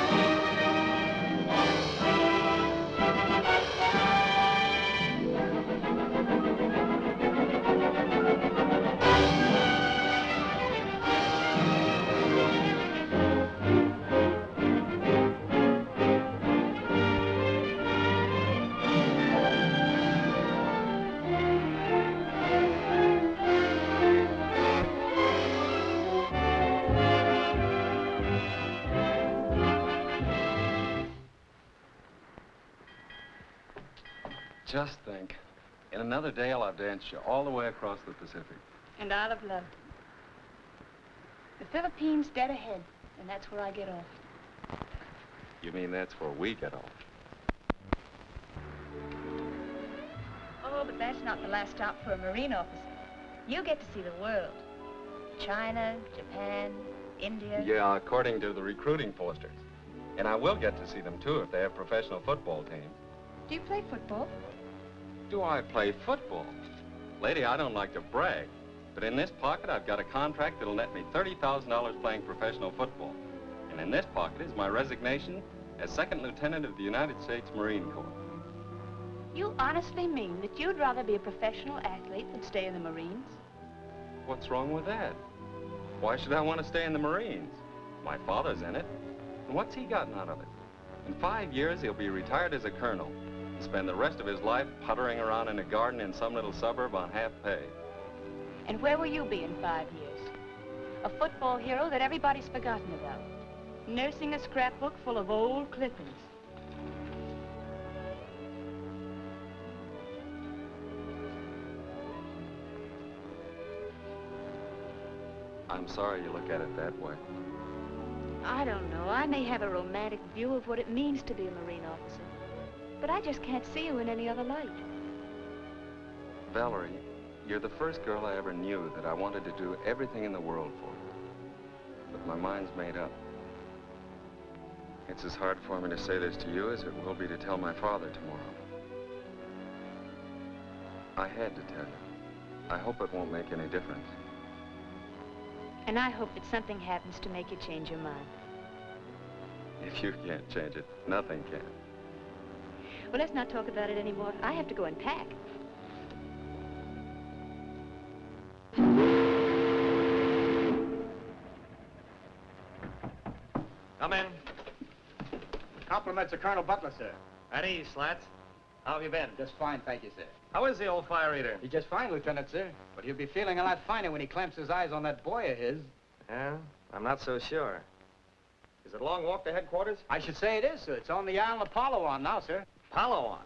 Just think. In another day, I'll have danced you all the way across the Pacific. And I'll have loved it. The Philippines dead ahead, and that's where I get off. You mean that's where we get off? Oh, but that's not the last stop for a Marine officer. You get to see the world. China, Japan, India. Yeah, according to the recruiting posters. And I will get to see them, too, if they have professional football teams. Do you play football? Do I play football? Lady, I don't like to brag, but in this pocket, I've got a contract that'll net me $30,000 playing professional football. And in this pocket is my resignation as Second Lieutenant of the United States Marine Corps. You honestly mean that you'd rather be a professional athlete than stay in the Marines? What's wrong with that? Why should I want to stay in the Marines? My father's in it. And what's he gotten out of it? In five years, he'll be retired as a colonel spend the rest of his life puttering around in a garden in some little suburb on half pay. And where will you be in five years? A football hero that everybody's forgotten about. Nursing a scrapbook full of old clippings. I'm sorry you look at it that way. I don't know. I may have a romantic view of what it means to be a Marine officer. But I just can't see you in any other light. Valerie, you're the first girl I ever knew that I wanted to do everything in the world for. But my mind's made up. It's as hard for me to say this to you as it will be to tell my father tomorrow. I had to tell you. I hope it won't make any difference. And I hope that something happens to make you change your mind. If you can't change it, nothing can. Well, let's not talk about it anymore. I have to go and pack. Come in. Compliments of Colonel Butler, sir. At ease, Slats. How have you been? Just fine, thank you, sir. How is the old fire eater? He's just fine, Lieutenant, sir. But he'll be feeling a lot finer when he clamps his eyes on that boy of his. Yeah? I'm not so sure. Is it a long walk to headquarters? I should say it is, sir. It's on the island of Palawan now, sir. Palawan?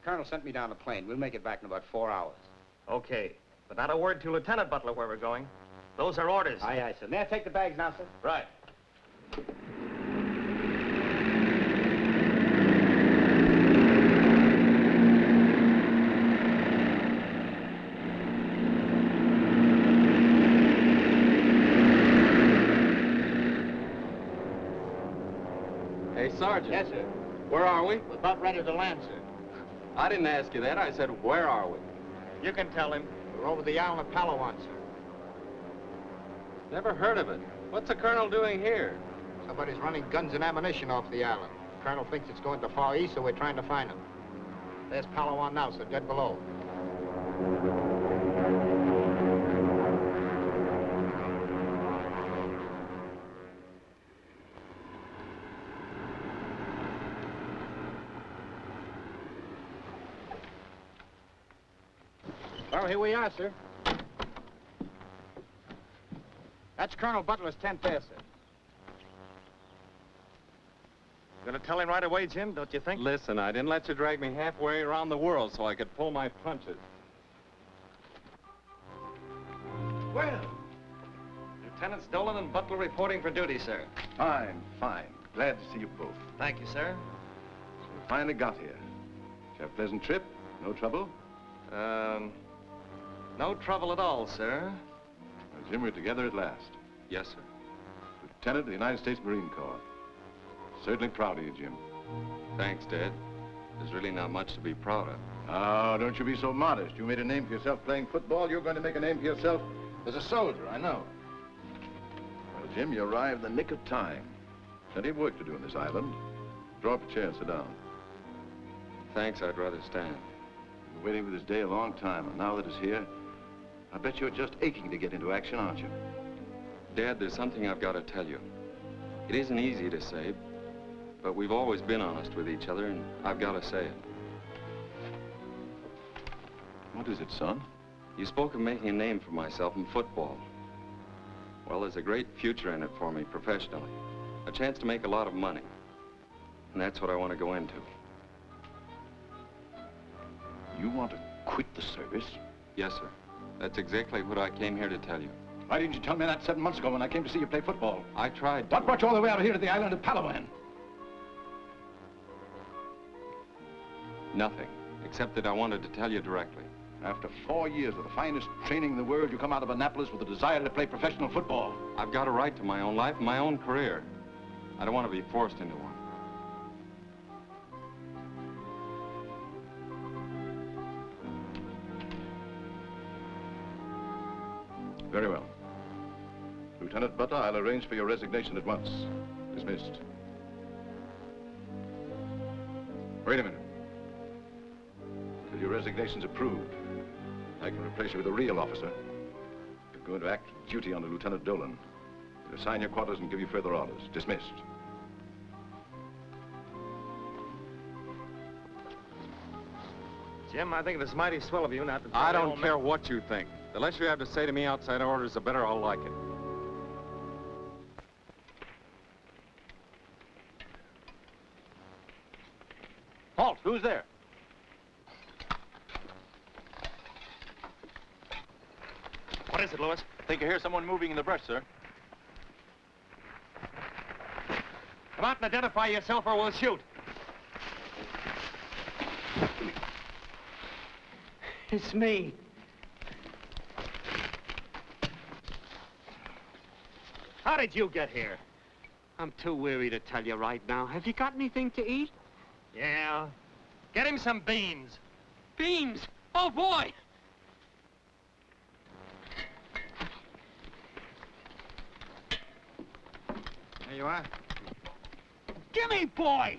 The colonel sent me down the plane. We'll make it back in about four hours. Okay. But not a word to Lieutenant Butler where we're going. Those are orders. Aye, aye, sir. May I take the bags now, sir? Right. Hey, Sergeant. Yes, sir. Where are we? We're about ready to land, sir. I didn't ask you that. I said, where are we? You can tell him. We're over the island of Palawan, sir. Never heard of it. What's the colonel doing here? Somebody's running guns and ammunition off the island. Colonel thinks it's going to Far East, so we're trying to find him. There's Palawan now, sir, dead below. Here we are, sir. That's Colonel Butler's tent there, sir. Gonna tell him right away, Jim, don't you think? Listen, I didn't let you drag me halfway around the world so I could pull my punches. Well, Lieutenants Dolan and Butler reporting for duty, sir. Fine, fine. Glad to see you both. Thank you, sir. We finally got here. Did you have a pleasant trip? No trouble? Um, no trouble at all, sir. Well, Jim, we're together at last. Yes, sir. Lieutenant of the United States Marine Corps. Certainly proud of you, Jim. Thanks, Dad. There's really not much to be proud of. Oh, don't you be so modest. You made a name for yourself playing football. You're going to make a name for yourself as a soldier, I know. Well, Jim, you arrived in the nick of time. Plenty of work to do on this island. Draw up a chair and sit down. Thanks, I'd rather stand. You've been waiting for this day a long time, and now that it's here, I bet you're just aching to get into action, aren't you? Dad, there's something I've got to tell you. It isn't easy to say, but we've always been honest with each other, and I've got to say it. What is it, son? You spoke of making a name for myself in football. Well, there's a great future in it for me professionally. A chance to make a lot of money. And that's what I want to go into. You want to quit the service? Yes, sir. That's exactly what I came here to tell you. Why didn't you tell me that seven months ago when I came to see you play football? I tried to. What brought you all the way out here to the island of Palawan? Nothing, except that I wanted to tell you directly. After four years of the finest training in the world, you come out of Annapolis with a desire to play professional football. I've got a right to my own life and my own career. I don't want to be forced into one. Very well. Lieutenant Butler, I'll arrange for your resignation at once. Dismissed. Wait a minute. Till your resignation's approved, I can replace you with a real officer. You're going to act duty under Lieutenant Dolan. He'll assign your quarters and give you further orders. Dismissed. Jim, I think it's mighty swell of you not to I don't care what you think. The less you have to say to me outside orders, the better I'll like it. Halt! Who's there? What is it, Lewis? think I hear someone moving in the brush, sir. Come out and identify yourself or we'll shoot. It's me. How did you get here? I'm too weary to tell you right now. Have you got anything to eat? Yeah. Get him some beans. Beans? Oh, boy! There you are. Gimme, boy!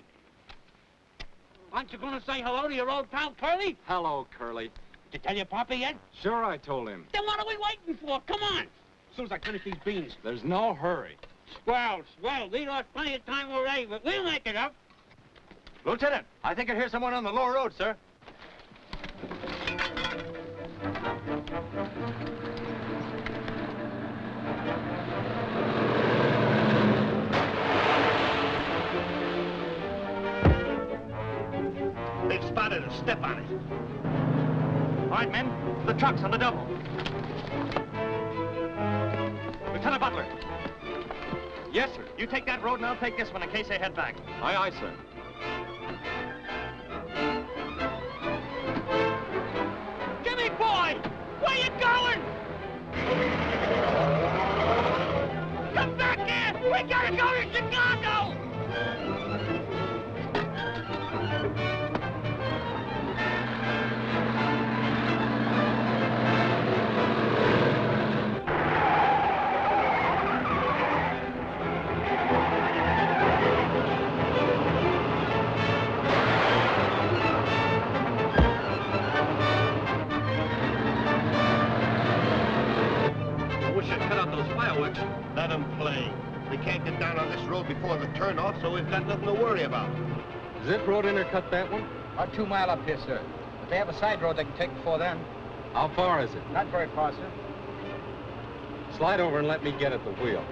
Aren't you going to say hello to your old pal Curly? Hello, Curly. Did you tell your papa yet? Sure, I told him. Then what are we waiting for? Come on! As soon as I finish these beans. There's no hurry. Swell, swell. We lost plenty of time already, but we'll make it up. Lieutenant, I think I hear someone on the lower road, sir. They've spotted us. Step on it. All right, men. The truck's on the double. Yes, sir. You take that road and I'll take this one in case they head back. Aye, aye, sir. Gimme, boy! Where you going? Come back here! We gotta go to Chicago! Out. Let them play. We can't get down on this road before the turnoff, so we've got nothing to worry about. Does that road intercut that one? About two mile up here, sir. But they have a side road they can take before then. How far is it? Not very far, sir. Slide over and let me get at the wheel.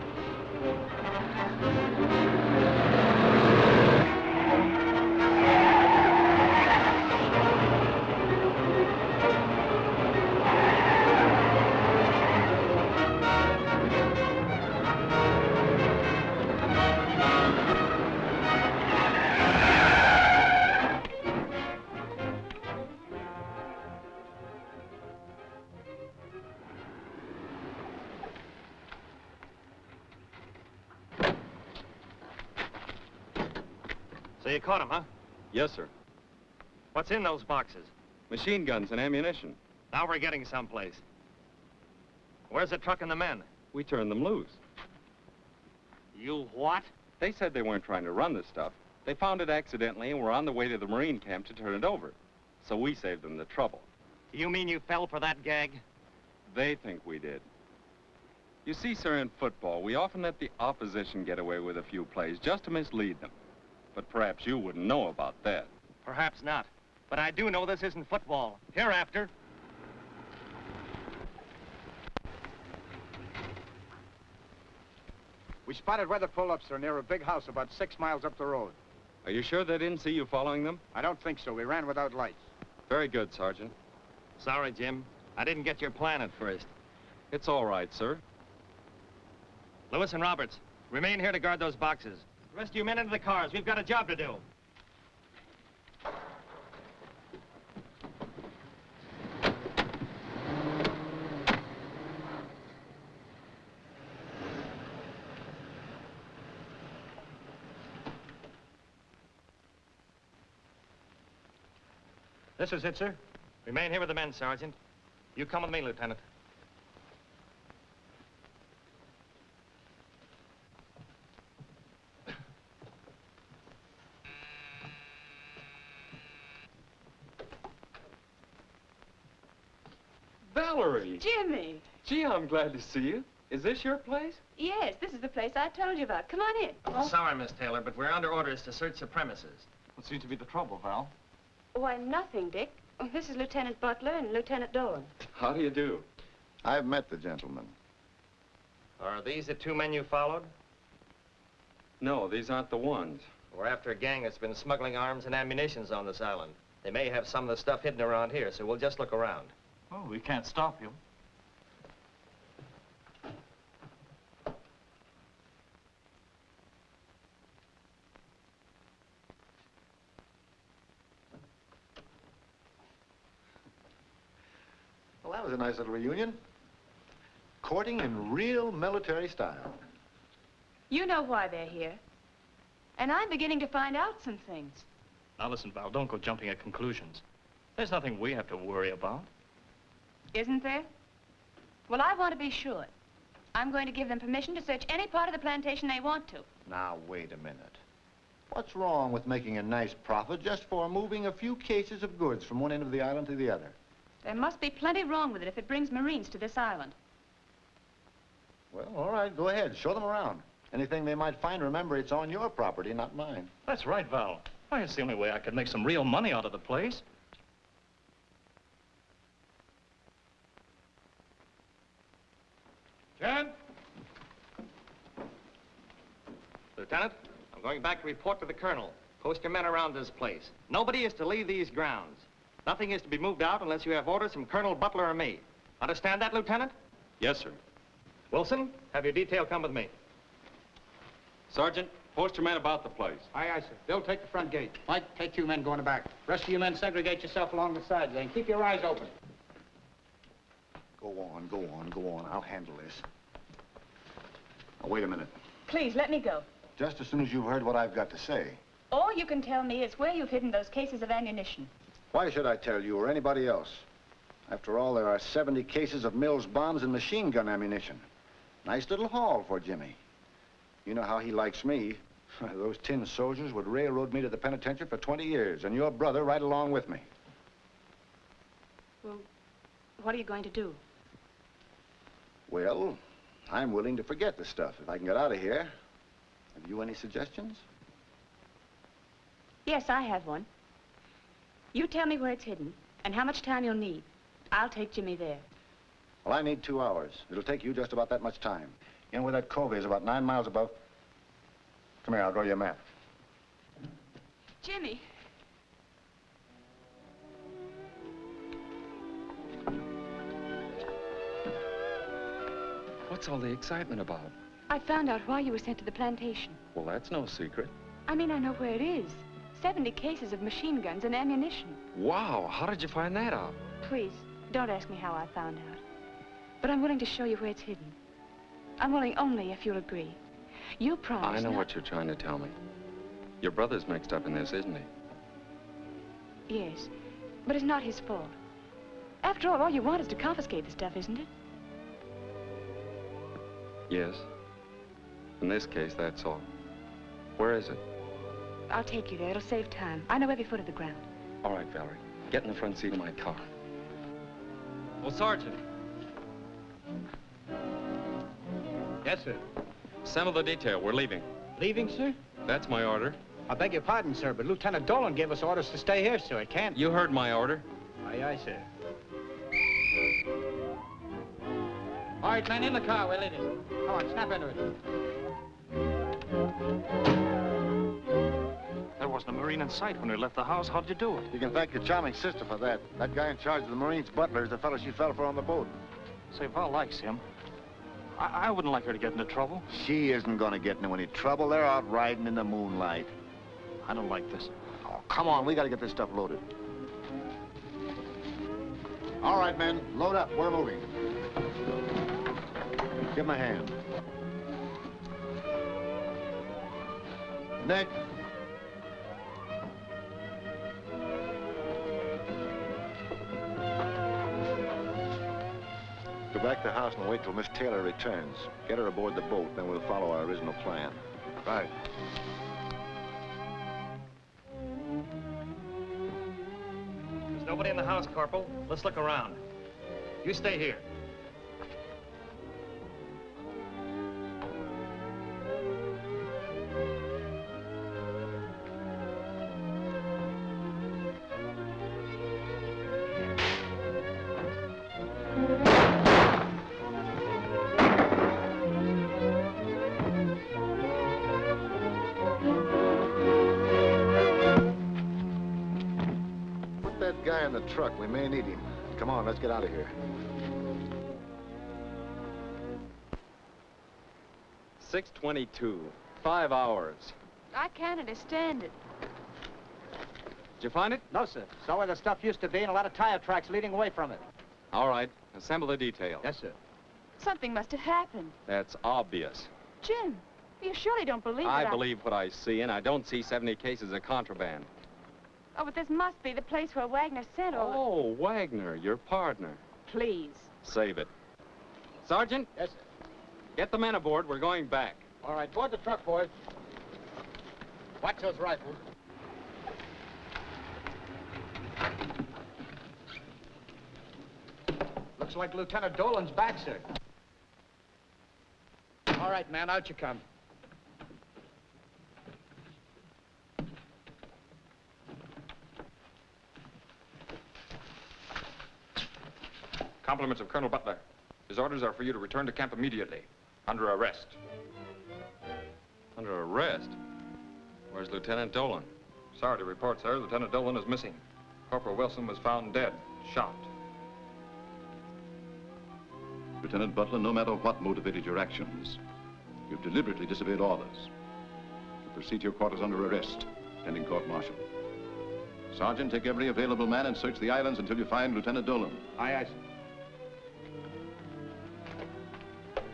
Yes, sir. What's in those boxes? Machine guns and ammunition. Now we're getting someplace. Where's the truck and the men? We turned them loose. You what? They said they weren't trying to run this stuff. They found it accidentally and were on the way to the Marine camp to turn it over. So we saved them the trouble. You mean you fell for that gag? They think we did. You see, sir, in football, we often let the opposition get away with a few plays just to mislead them. But perhaps you wouldn't know about that. Perhaps not. But I do know this isn't football. Hereafter. We spotted weather pull-ups, sir, near a big house about six miles up the road. Are you sure they didn't see you following them? I don't think so. We ran without lights. Very good, Sergeant. Sorry, Jim. I didn't get your plan at first. It's all right, sir. Lewis and Roberts, remain here to guard those boxes. Rest of you men into the cars. We've got a job to do. This is it, sir. Remain here with the men, Sergeant. You come with me, Lieutenant. Valerie! Jimmy! Gee, I'm glad to see you. Is this your place? Yes, this is the place I told you about. Come on in. Sorry, Miss Taylor, but we're under orders to search the premises. What seems to be the trouble, Val? Why, nothing, Dick. This is Lieutenant Butler and Lieutenant Dolan. How do you do? I've met the gentleman. Are these the two men you followed? No, these aren't the ones. We're after a gang that's been smuggling arms and ammunitions on this island. They may have some of the stuff hidden around here, so we'll just look around. Oh, we can't stop you. Nice little reunion. Courting in real military style. You know why they're here. And I'm beginning to find out some things. Now listen, Val, don't go jumping at conclusions. There's nothing we have to worry about. Isn't there? Well, I want to be sure. I'm going to give them permission to search any part of the plantation they want to. Now, wait a minute. What's wrong with making a nice profit just for moving a few cases of goods from one end of the island to the other? There must be plenty wrong with it if it brings Marines to this island. Well, all right, go ahead. Show them around. Anything they might find, remember, it's on your property, not mine. That's right, Val. Why, it's the only way I could make some real money out of the place. Jen? Lieutenant, I'm going back to report to the colonel. Post your men around this place. Nobody is to leave these grounds. Nothing is to be moved out unless you have orders from Colonel Butler or me. Understand that, Lieutenant? Yes, sir. Wilson, have your detail come with me. Sergeant, post your men about the place. Aye, aye, sir. They'll take the front gate. Mike, take you men going to back. Rest of you men segregate yourself along the sides and keep your eyes open. Go on, go on, go on. I'll handle this. Now, wait a minute. Please, let me go. Just as soon as you've heard what I've got to say. All you can tell me is where you've hidden those cases of ammunition. Why should I tell you or anybody else? After all, there are 70 cases of Mills bombs and machine gun ammunition. Nice little haul for Jimmy. You know how he likes me. Those tin soldiers would railroad me to the penitentiary for 20 years, and your brother right along with me. Well, what are you going to do? Well, I'm willing to forget the stuff if I can get out of here. Have you any suggestions? Yes, I have one. You tell me where it's hidden and how much time you'll need. I'll take Jimmy there. Well, I need two hours. It'll take you just about that much time. You know where that cove is, about nine miles above? Come here, I'll draw you a map. Jimmy. What's all the excitement about? I found out why you were sent to the plantation. Well, that's no secret. I mean, I know where it is. 70 cases of machine guns and ammunition. Wow, how did you find that out? Please, don't ask me how I found out. But I'm willing to show you where it's hidden. I'm willing only if you'll agree. You promise I know what you're trying to tell me. Your brother's mixed up in this, isn't he? Yes, but it's not his fault. After all, all you want is to confiscate the stuff, isn't it? Yes. In this case, that's all. Where is it? I'll take you there. It'll save time. I know every foot of the ground. All right, Valerie. Get in the front seat of my car. Well, Sergeant. Yes, sir. Assemble the detail. We're leaving. Leaving, sir? That's my order. I beg your pardon, sir, but Lieutenant Dolan gave us orders to stay here, sir. It can't... You heard my order. Aye, aye, sir. All right, men, in the car. We're leaving. Come on, snap into it. Wasn't a Marine in sight when we left the house. How'd you do it? You can thank your charming sister for that. That guy in charge of the Marines, Butler, is the fellow she fell for on the boat. Say, Val likes him. I, I wouldn't like her to get into trouble. She isn't going to get into any trouble. They're out riding in the moonlight. I don't like this. Oh, come on. We got to get this stuff loaded. All right, men. Load up. We're moving. Give him a hand. Nick. Back the house and wait till Miss Taylor returns. Get her aboard the boat, then we'll follow our original plan. Right. There's nobody in the house, Corporal. Let's look around. You stay here. 622. Five hours. I can't understand it. Did you find it? No, sir. Saw where the stuff used to be and a lot of tire tracks leading away from it. All right. Assemble the details. Yes, sir. Something must have happened. That's obvious. Jim, you surely don't believe I that believe I... what I see, and I don't see 70 cases of contraband. Oh, but this must be the place where Wagner sent all... Oh, Wagner, your partner. Please. Save it. Sergeant? Yes, sir. Get the men aboard. We're going back. All right, board the truck, boys. Watch those rifles. Looks like Lieutenant Dolan's back, sir. All right, man, out you come. Compliments of Colonel Butler. His orders are for you to return to camp immediately, under arrest. Under arrest? Where's Lieutenant Dolan? Sorry to report, sir, Lieutenant Dolan is missing. Corporal Wilson was found dead, shot. Lieutenant Butler, no matter what motivated your actions, you've deliberately disobeyed orders. You proceed to your quarters under arrest, pending court-martial. Sergeant, take every available man and search the islands until you find Lieutenant Dolan. Aye, aye, sir.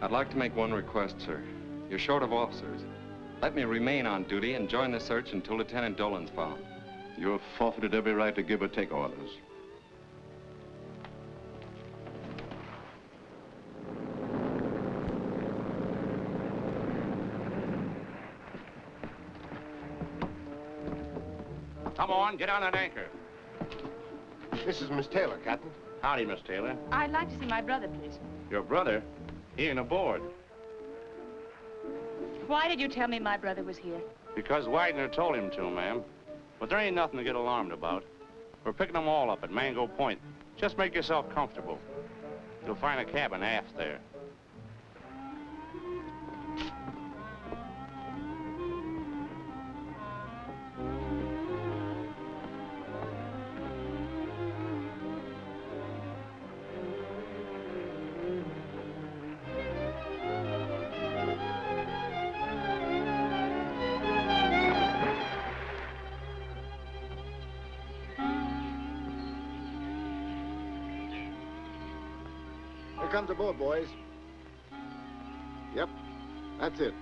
I'd like to make one request, sir. You're short of officers. Let me remain on duty and join the search until Lieutenant Dolan's found. You have forfeited every right to give or take orders. Come on, get on that anchor. This is Miss Taylor, Captain. Howdy, Miss Taylor. I'd like to see my brother, please. Your brother? He ain't aboard. Why did you tell me my brother was here? Because Wagner told him to, ma'am. But there ain't nothing to get alarmed about. We're picking them all up at Mango Point. Just make yourself comfortable. You'll find a cabin aft there. Here comes the boat, boys. Yep, that's it.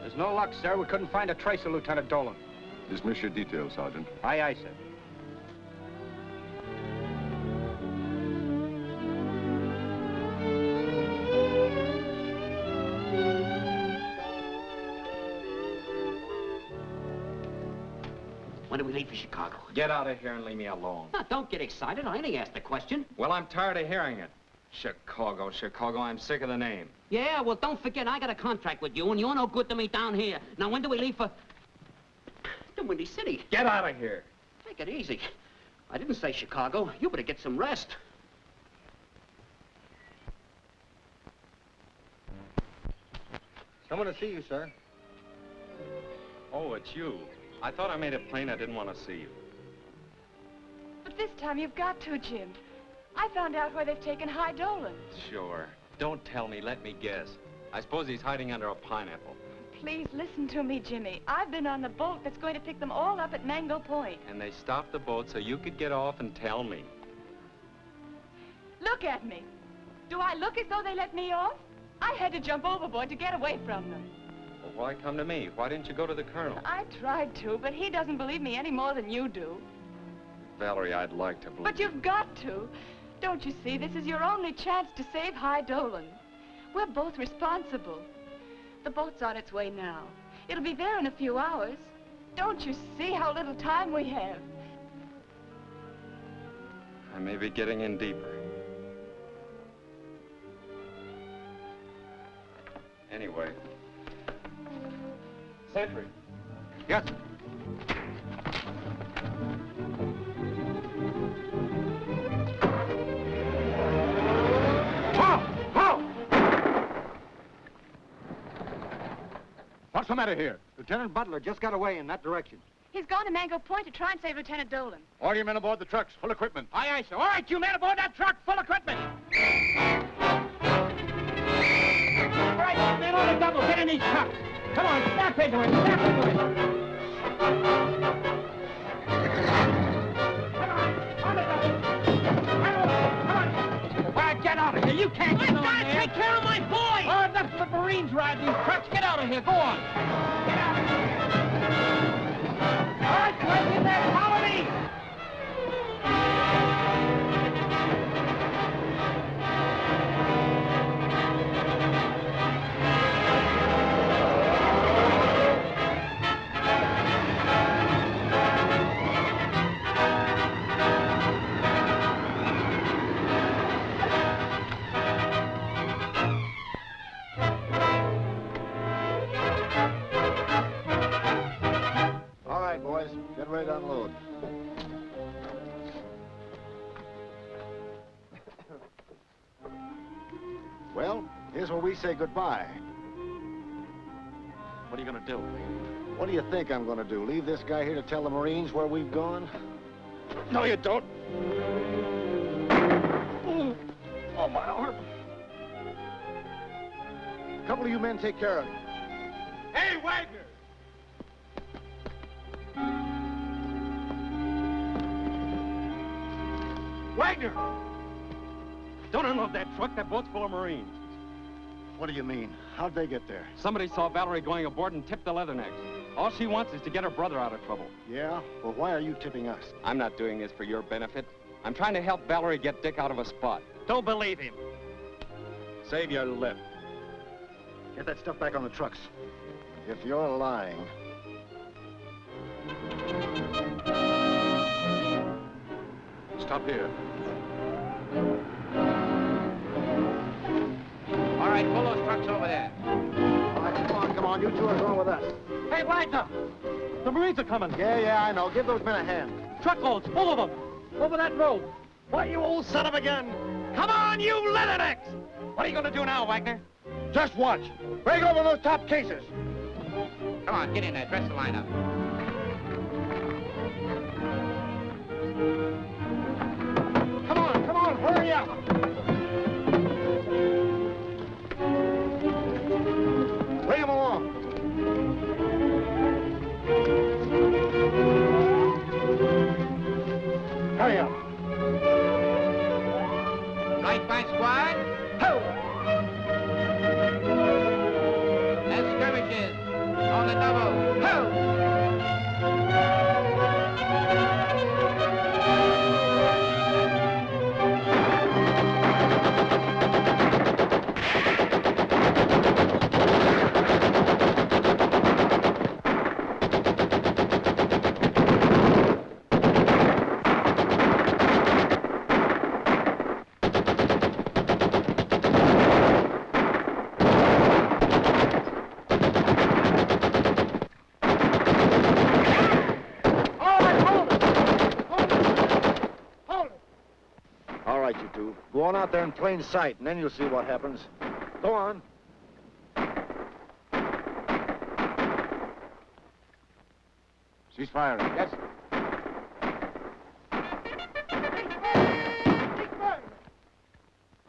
There's no luck, sir. We couldn't find a trace of Lieutenant Dolan. Dismiss your details, Sergeant. Aye, aye, sir. Get out of here and leave me alone. Now, don't get excited. I only asked the question. Well, I'm tired of hearing it. Chicago, Chicago, I'm sick of the name. Yeah, well, don't forget, I got a contract with you, and you're no good to me down here. Now, when do we leave for... The Windy City? Get out of here. Take it easy. I didn't say Chicago. You better get some rest. Someone to see you, sir. Oh, it's you. I thought I made it plain I didn't want to see you. But this time you've got to, Jim. I found out where they've taken High Dolan. Sure. Don't tell me, let me guess. I suppose he's hiding under a pineapple. Please listen to me, Jimmy. I've been on the boat that's going to pick them all up at Mango Point. And they stopped the boat so you could get off and tell me. Look at me. Do I look as though they let me off? I had to jump overboard to get away from them. Well, why come to me? Why didn't you go to the colonel? I tried to, but he doesn't believe me any more than you do. Valerie, I'd like to believe But you've got to. Don't you see, this is your only chance to save High Dolan. We're both responsible. The boat's on its way now. It'll be there in a few hours. Don't you see how little time we have? I may be getting in deeper. Anyway. Sentry. Yes. What's the matter here? Lieutenant Butler just got away in that direction. He's gone to Mango Point to try and save Lieutenant Dolan. All your men aboard the trucks, full equipment. Aye, aye, sir. All right, you men aboard that truck, full equipment. right, man, on the double. Get in these cups. Come on, snap into it. Snap into it. You can't get on there. take care of my boy. Oh, that's the Marines ride these trucks. Get out of here. Go on. Get out of here. All right, right in. Follow boys, get ready to unload. Well, here's where we say goodbye. What are you gonna do? What do you think I'm gonna do? Leave this guy here to tell the Marines where we've gone? No, you don't. Oh, my arm. A couple of you men take care of him. Hey, Wagner! Wagner! Don't unload that truck. That boat's full of Marines. What do you mean? How'd they get there? Somebody saw Valerie going aboard and tipped the Leathernecks. All she wants is to get her brother out of trouble. Yeah? Well, why are you tipping us? I'm not doing this for your benefit. I'm trying to help Valerie get Dick out of a spot. Don't believe him. Save your lip. Get that stuff back on the trucks. If you're lying, Stop here. All right, pull those trucks over there. All right, come on, come on. You two are going with us. Hey, Wagner! The Marines are coming. Yeah, yeah, I know. Give those men a hand. Truckloads, full of them. Over that road. Why, you old son of a gun. Come on, you leathernecks! What are you gonna do now, Wagner? Just watch. Break open those top cases. Come on, get in there. Dress the lineup. Come there in plain sight, and then you'll see what happens. Go on. She's firing. Yes.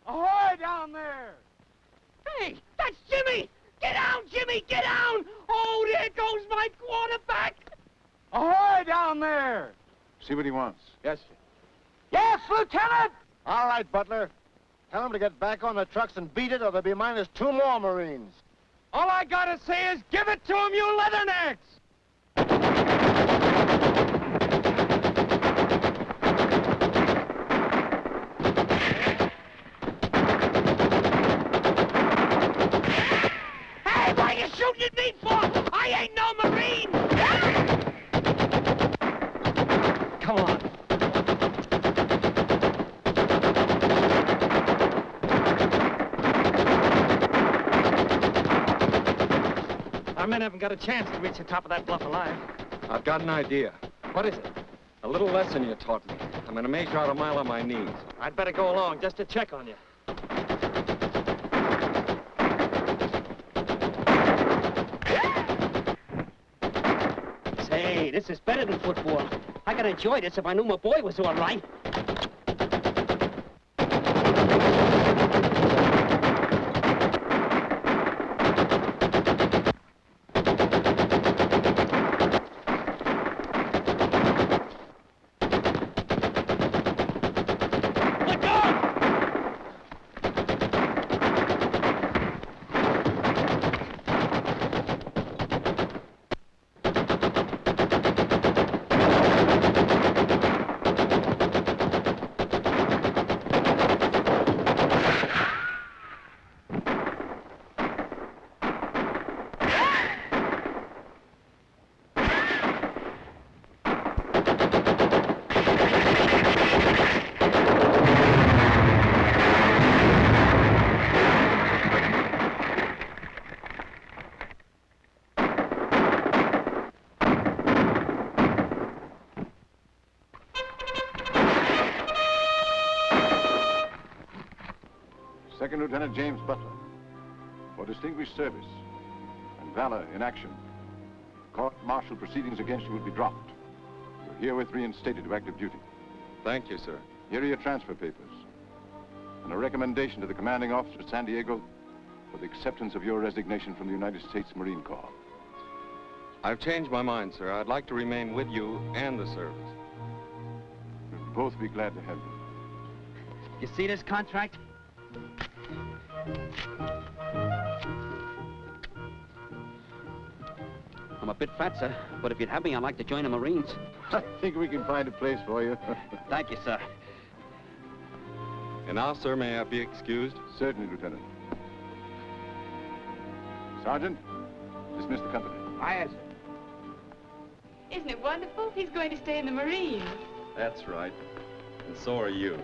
Ahoy down there! Hey, that's Jimmy! Get down, Jimmy, get down! Oh, there goes my quarterback! Ahoy down there! See what he wants. Yes. Yes, Lieutenant! All right, Butler. Tell them to get back on the trucks and beat it, or there'll be minus two more Marines. All I gotta say is give it to him, you leathernecks! Hey, what are you shooting at me for? I ain't no Marine! Come on. Our men haven't got a chance to reach the top of that bluff alive. I've got an idea. What is it? A little lesson you taught me. I'm going to measure out a mile on my knees. I'd better go along just to check on you. Say, this is better than football. I could enjoy this if I knew my boy was all right. Lieutenant James Butler, for distinguished service and valor in action, court-martial proceedings against you will be dropped. You're herewith reinstated to active duty. Thank you, sir. Here are your transfer papers. And a recommendation to the commanding officer at San Diego for the acceptance of your resignation from the United States Marine Corps. I've changed my mind, sir. I'd like to remain with you and the service. We'll both be glad to have you. You see this contract? I'm a bit fat, sir, but if you'd have me, I'd like to join the Marines. I think we can find a place for you. Thank you, sir. And now, sir, may I be excused? Certainly, Lieutenant. Sergeant, dismiss the company. Aye, sir. Isn't it wonderful? He's going to stay in the Marines. That's right. And so are you.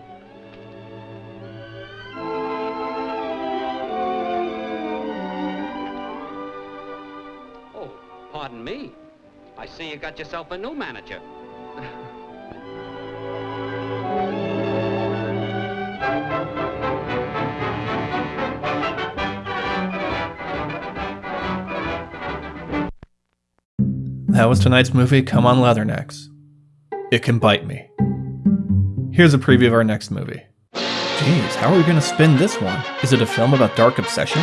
Me. I see you got yourself a new manager. That was tonight's movie, Come on Leathernecks. It can bite me. Here's a preview of our next movie. Jeez, how are we gonna spin this one? Is it a film about dark obsession?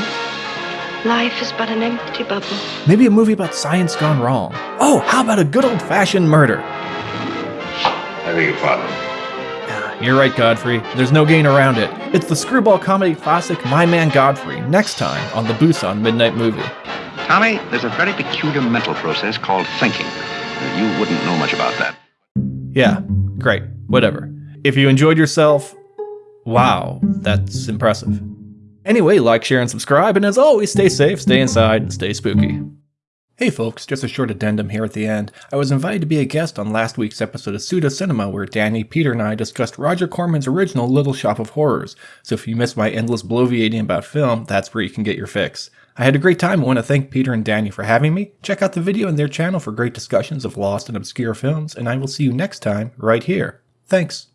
Life is but an empty bubble. Maybe a movie about science gone wrong? Oh, how about a good old fashioned murder? I beg your pardon. Ah, you're right, Godfrey. There's no getting around it. It's the screwball comedy classic My Man Godfrey, next time on the Busan Midnight Movie. Tommy, there's a very peculiar mental process called thinking. You wouldn't know much about that. Yeah, great, whatever. If you enjoyed yourself, wow, that's impressive. Anyway, like, share, and subscribe, and as always, stay safe, stay inside, and stay spooky. Hey folks, just a short addendum here at the end. I was invited to be a guest on last week's episode of Pseudo Cinema where Danny, Peter, and I discussed Roger Corman's original Little Shop of Horrors, so if you missed my endless bloviating about film, that's where you can get your fix. I had a great time. and want to thank Peter and Danny for having me. Check out the video on their channel for great discussions of lost and obscure films, and I will see you next time right here. Thanks.